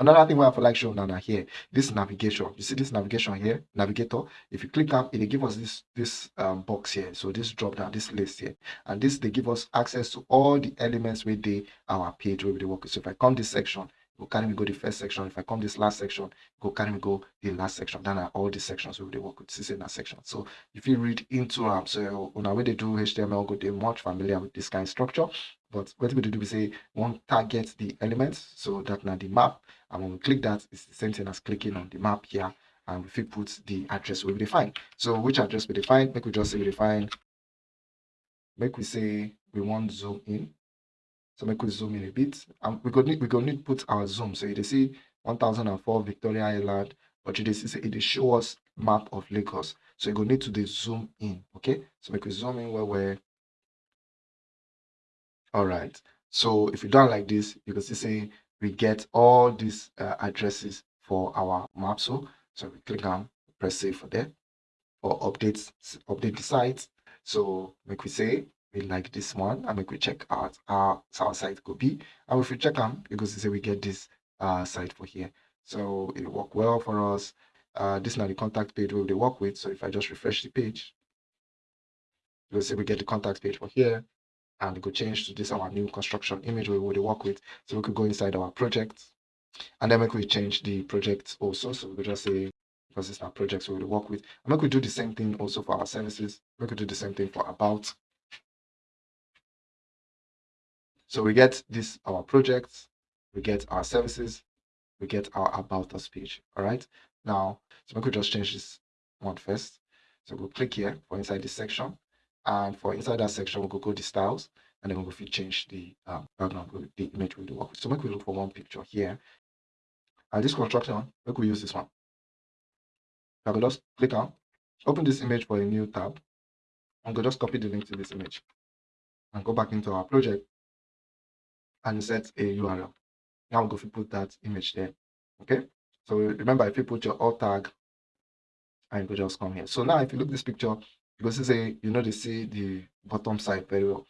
Another thing we have to like show now here, this navigation. You see this navigation here, navigator. If you click up, it will give us this this um, box here. So this drop down, this list here, and this they give us access to all the elements within our page where we work. So if I come this section, go carry me go the first section. If I come this last section, go carry me go the last section. Then are all the sections where they work with. This is in that section. So if you read into them, so on way they do HTML, go they're much familiar with this kind of structure. But what we do, we say one target the elements. So that now the map and when we click that, it's the same thing as clicking on the map here. And if we put the address we will define. So which address we define? Make we just say we define. Make we say we want zoom in. So make we zoom in a bit. And we could need we could need put our zoom. So you see 1004 Victoria Island, but you see it show us map of Lagos. So you go need to the zoom in. Okay. So make we zoom in where we're all right. So if you don't like this, you can see say we get all these uh, addresses for our map. So, so we click on press save for that or updates, update the site. So make we say we like this one and we check out our, our site could be. And if we check on, because say we get this uh, site for here. So it work well for us. Uh, this is not the contact page where they work with. So if I just refresh the page, you'll see we get the contact page for here and we could change to this our new construction image we would work with. So we could go inside our project and then we could change the project also. So we could just say because it's our projects we would work with. And we could do the same thing also for our services. We could do the same thing for about. So we get this our projects, we get our services, we get our about us page. All right. Now, so we could just change this one first. So we'll click here for inside this section. And for inside that section, we'll go, to the styles and then we'll change the um, background, the image we do work with. So make we look for one picture here. And this construction, we use this one. I will just click on, open this image for a new tab. I'm going to just copy the link to this image and go back into our project and set a URL. Now go put that image there. Okay. So remember, if you put your alt tag and you just come here. So now if you look this picture, you say you know they see the bottom side very well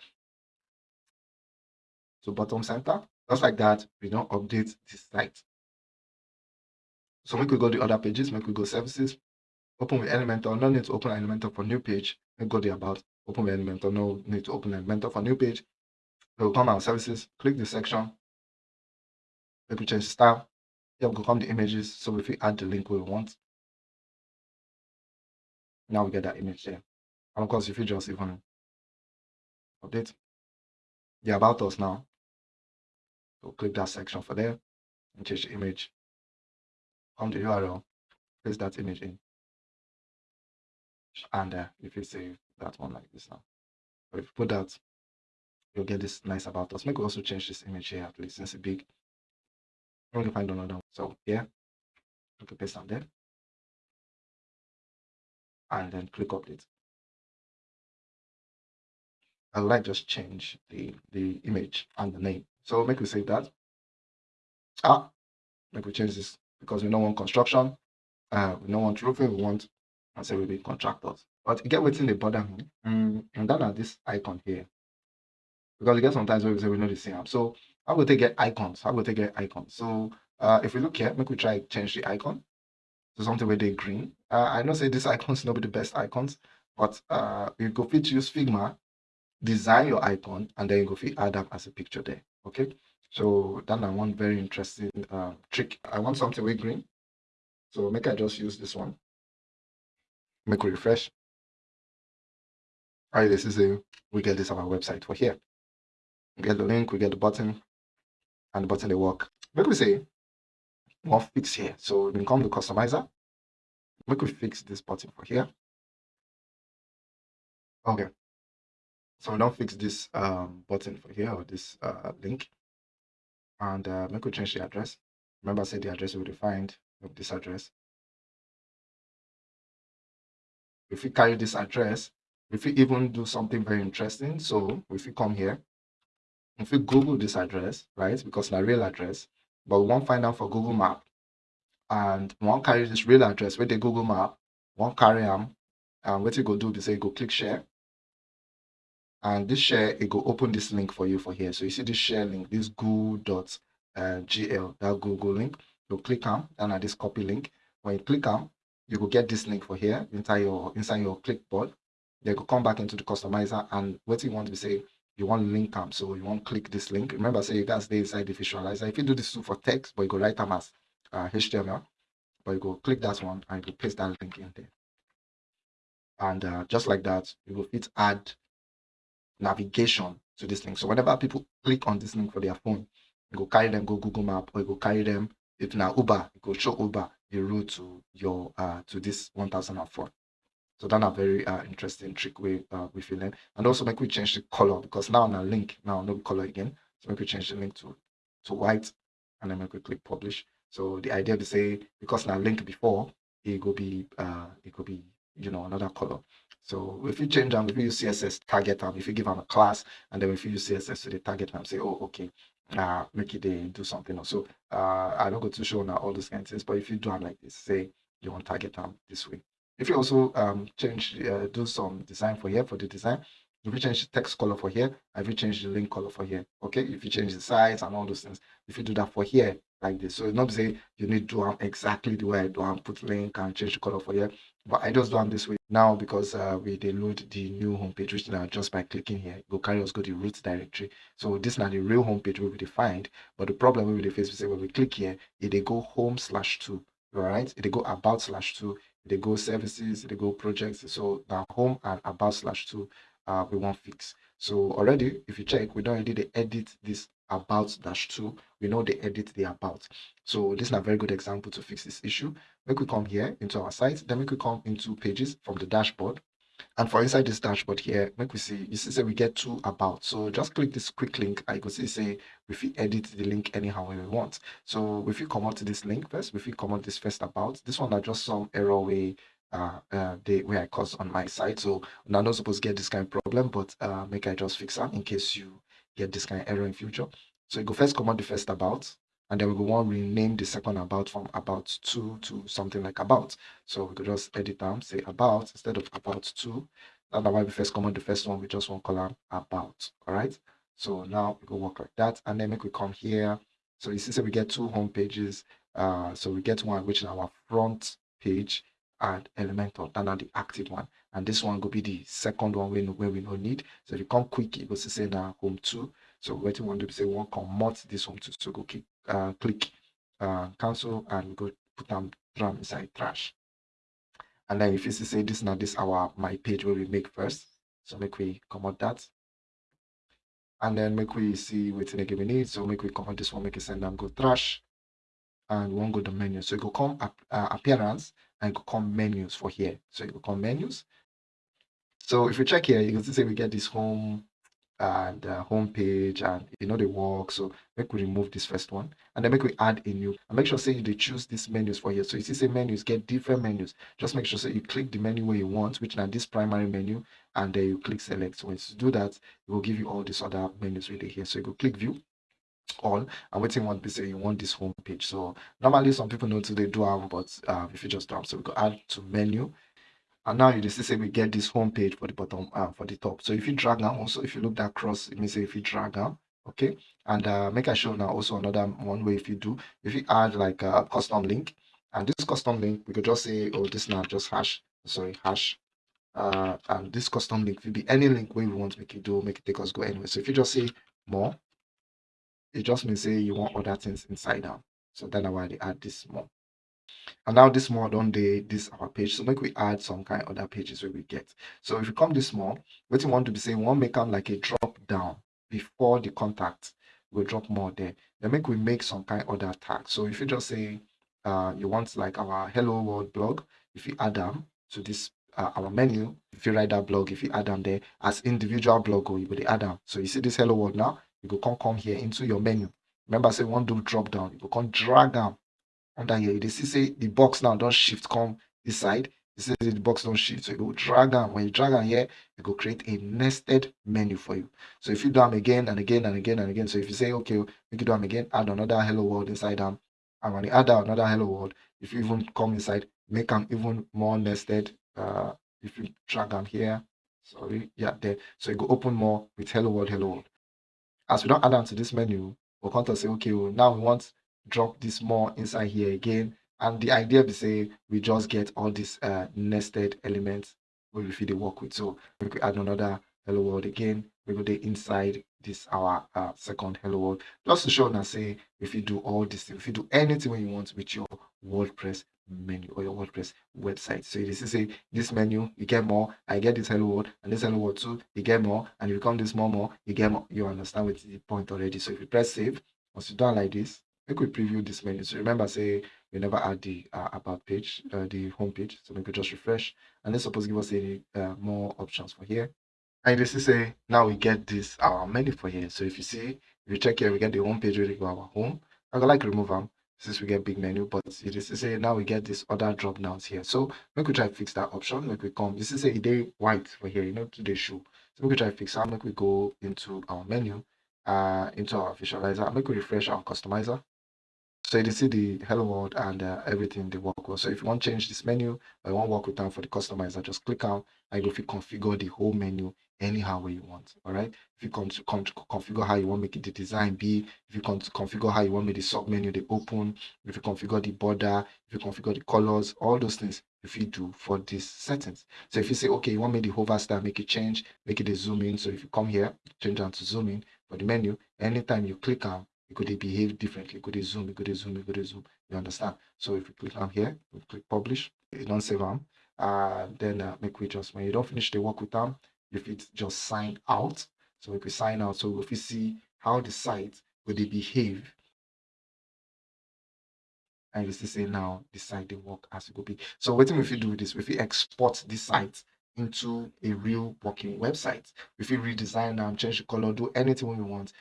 so bottom center just like that we don't update this site so we could go to other pages we could go services open with elementor no need to open elementor for new page we go the about open with elementor no need to open elementor for new page we'll come our services click the section we could change style. Here will come the images so if we add the link we want. Now we get that image there and of course, if you just even update the about us now, so click that section for there and change the image. Come to URL, paste that image in. And uh, if you save that one like this now, if you put that, you'll get this nice about us. Maybe we also change this image here at least since it's big. I'm going to find another one. So yeah, you can paste on there. And then click update. I like just change the the image and the name. So make we save that. Ah, make we change this because we don't want construction. Uh, we don't want roofing. We want and say we be contractors. But get within the border. me. Mm, and then at this icon here. Because you get sometimes where we say we know the same. So how will they get icons? How will they get icons? So uh, if we look here, make we try change the icon to something where they green. Uh, I know say these icons not be the best icons, but uh you go fit use figma design your icon and then you go fit add them as a picture there okay so then na one very interesting uh, trick i want something with green so make i just use this one make we refresh all right this is a we get this on our website for here we get the link we get the button and the button they work. Make we say more fix here. So we can come to customizer. Make we fix this button for here. Okay. So we don't fix this um, button for here or this uh, link. And uh, make we change the address. Remember I said the address will be defined with this address. If we carry this address if we even do something very interesting so if we come here if we google this address right because it's a real address but we won't find out for google map. And won't carry this real address with the google map. Won't carry them and what you go do is say go click share. And this share it go open this link for you for here. So you see this share link this goo.gl uh, that google link. You click on and at this copy link when you click on you will get this link for here inside your inside your clipboard. They will come back into the customizer and what you want to say you want link them so you want click this link remember say guys stay inside the visualizer if you do this for text but you go write them as uh, html but you go click that one and you paste that link in there and uh, just like that you will fit add navigation to this link. So whenever people click on this link for their phone, you go carry them go Google Map or you go carry them if now Uber, you go show Uber the route to your uh to this 1004. So that's a very uh, interesting trick way uh, we. And also make we change the color because now on a link now no color again. So make we change the link to to white and then make we click publish. So the idea to say because now link before it will be uh it could be you know another color so if you change them, if you use CSS target them, if you give them a class, and then if you use CSS to the target them, say, oh, okay, uh, make it they do something else. So uh, I don't go to show now all those kinds of things, but if you do them like this, say you want target them this way. If you also um, change, uh, do some design for here for the design, if you change the text color for here, if you change the link color for here, okay? If you change the size and all those things, if you do that for here, like this. So it's not say you need to do exactly the way I do and put link and change the color for here. But I just do this way now because uh, we they load the new homepage, which now just by clicking here, go carry us go to the root directory. So this now the real homepage will be defined. But the problem we will face, say when we click here, it they go home slash two, all right? It they go about slash two, they go services, they go projects. So the home and about slash two, uh, we won't fix. So already, if you check, we don't already edit this about dash two. We know they edit the about. So this is a very good example to fix this issue. Make we come here into our site, then we come into pages from the dashboard. And for inside this dashboard here, make we see, you see say we get two about. So just click this quick link. I could see say if we edit the link anyhow we want. So if you come out to this link first, if you come out this first about, this one are just some error way uh, uh the way I caused on my side. So I'm not supposed to get this kind of problem, but uh make I just fix that in case you get this kind of error in future. So you go first come out the first about, and then we go want rename the second about from about two to something like about. So we could just edit them, say about instead of about two. That's why we first comment the first one, we just want column about. All right. So now we go work like that, and then make we come here. So you see, so we get two home pages. Uh, so we get one which is our front page and Elementor, that are the active one. And this one will be the second one where, where we don't need. So if you come quick, it will say now home two. So what you want to say, one convert this home to so go click, uh, click uh, cancel and go put them drum inside trash. And then if you say this now this our my page where we make first. So make we come out that. And then make we see what again we need. So make we come out this one, make it send them go trash. And one go to menu. So it will come uh, appearance and will come menus for here. So it will come menus. So if you check here, you can see we get this home and uh, home page and you know they work. So make we remove this first one and then make we add a new and make sure say they choose these menus for here. So you see say menus get different menus. Just make sure say you click the menu where you want which now this primary menu and then you click select. So once you do that it will give you all these other menus really here. So you go click view all and waiting one say you want this home page so normally some people know to they do have but uh, if you just have so we go add to menu and now you just say we get this home page for the bottom uh, for the top. So if you drag down also if you look that cross, it means if you drag down okay? And uh, make a show now also another one way if you do if you add like a custom link and this custom link we could just say oh this now just hash sorry hash. Uh and this custom link will be any link where we want to make it do make it take us go anywhere. So if you just say more it just means say you want other things inside now. so that's why they add this more and now this more on the this our page. So make we add some kind of other pages where we get. So if you come this more what you want to be saying one make them like a drop down before the contact we'll drop more there. Then make we make some kind of other tag. So if you just say uh you want like our hello world blog if you add them to this uh, our menu if you write that blog if you add them there as individual blog or you will add them so you see this hello world now you go come come here into your menu. Remember say one do drop down you go come drag them under here you see say the box now don't shift come this side. You see the box don't shift. So you go drag them when you drag them here you go create a nested menu for you. So if you do them again and again and again and again so if you say okay we can do them again add another hello world inside them and when you add another hello world if you even come inside make them even more nested uh if you drag them here. Sorry. Yeah there. So you go open more with hello world hello world. As we don't add them to this menu we'll come to say okay well, now we want drop this more inside here again. And the idea be say we just get all these uh, nested elements we fit work with. So we could add another hello world again. We go there inside this our uh, second hello world. Just to show now say if you do all this if you do anything when you want with your wordpress menu or your wordpress website. So this is say this menu you get more. I get this hello world and this hello world too. You get more. And you come this more more you get more. You understand what the point already. So if you press save once you done like this make we preview this menu. So remember say we never add the uh, about page uh, the home page. So we could just refresh. And then suppose give us any uh, more options for here. And this is say now we get this our menu for here. So if you see if you check here we get the home page ready for our home. I would like remove them since we get big menu but it is to say now we get this other drop downs here. So make we try to fix that option. Make we come this is a day white for here you know to the show. So make we try to fix that. Make we go into our menu uh into our visualizer. Make we refresh our customizer so you see the hello world and uh, everything they work well. So if you want to change this menu you want work with them for the customizer, just click on and you configure the whole menu anyhow way you want. All right. If you come to, come to configure how you want make it the design be, if you to configure how you want make the sub menu they open, if you configure the border, if you configure the colors, all those things if you do for these settings. So if you say okay, you want me the hover style, make it change, make it a zoom in. So if you come here, change down to zoom in for the menu, anytime you click on it could behave differently. Could it zoom? could it zoom, could it zoom. You understand? So if you click on here, we click publish, you don't save them, uh, then uh, make we just when you don't finish the work with them, if it just sign out. So if we sign out, so if you see how the site will they behave, and you see say now the site they work as it could be. So what if you do this? If you export this site into a real working website, if you redesign them, change the color, do anything we want,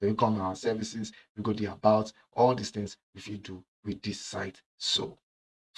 we come our services, we go the about, all these things if you do with this site. So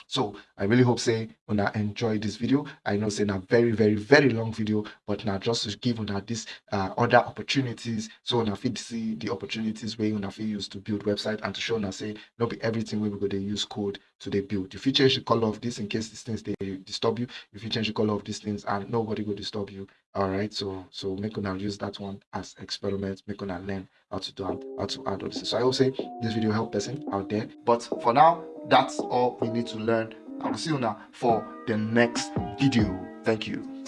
so i really hope say when I enjoy this video i know say a very very very long video but now just to give una this uh, other opportunities so una fit see the opportunities wey una fit use to build website and to show una say not be everything wey we go to use code to dey build. If you change the color of this in case these things they disturb you. If you change the color of these things and nobody will disturb you. All right? So so make una use that one as experiment. Make una learn how to do and how to add all this. So i will say this video help person out there. But for now that's all we need to learn. I'll see you now for the next video. Thank you.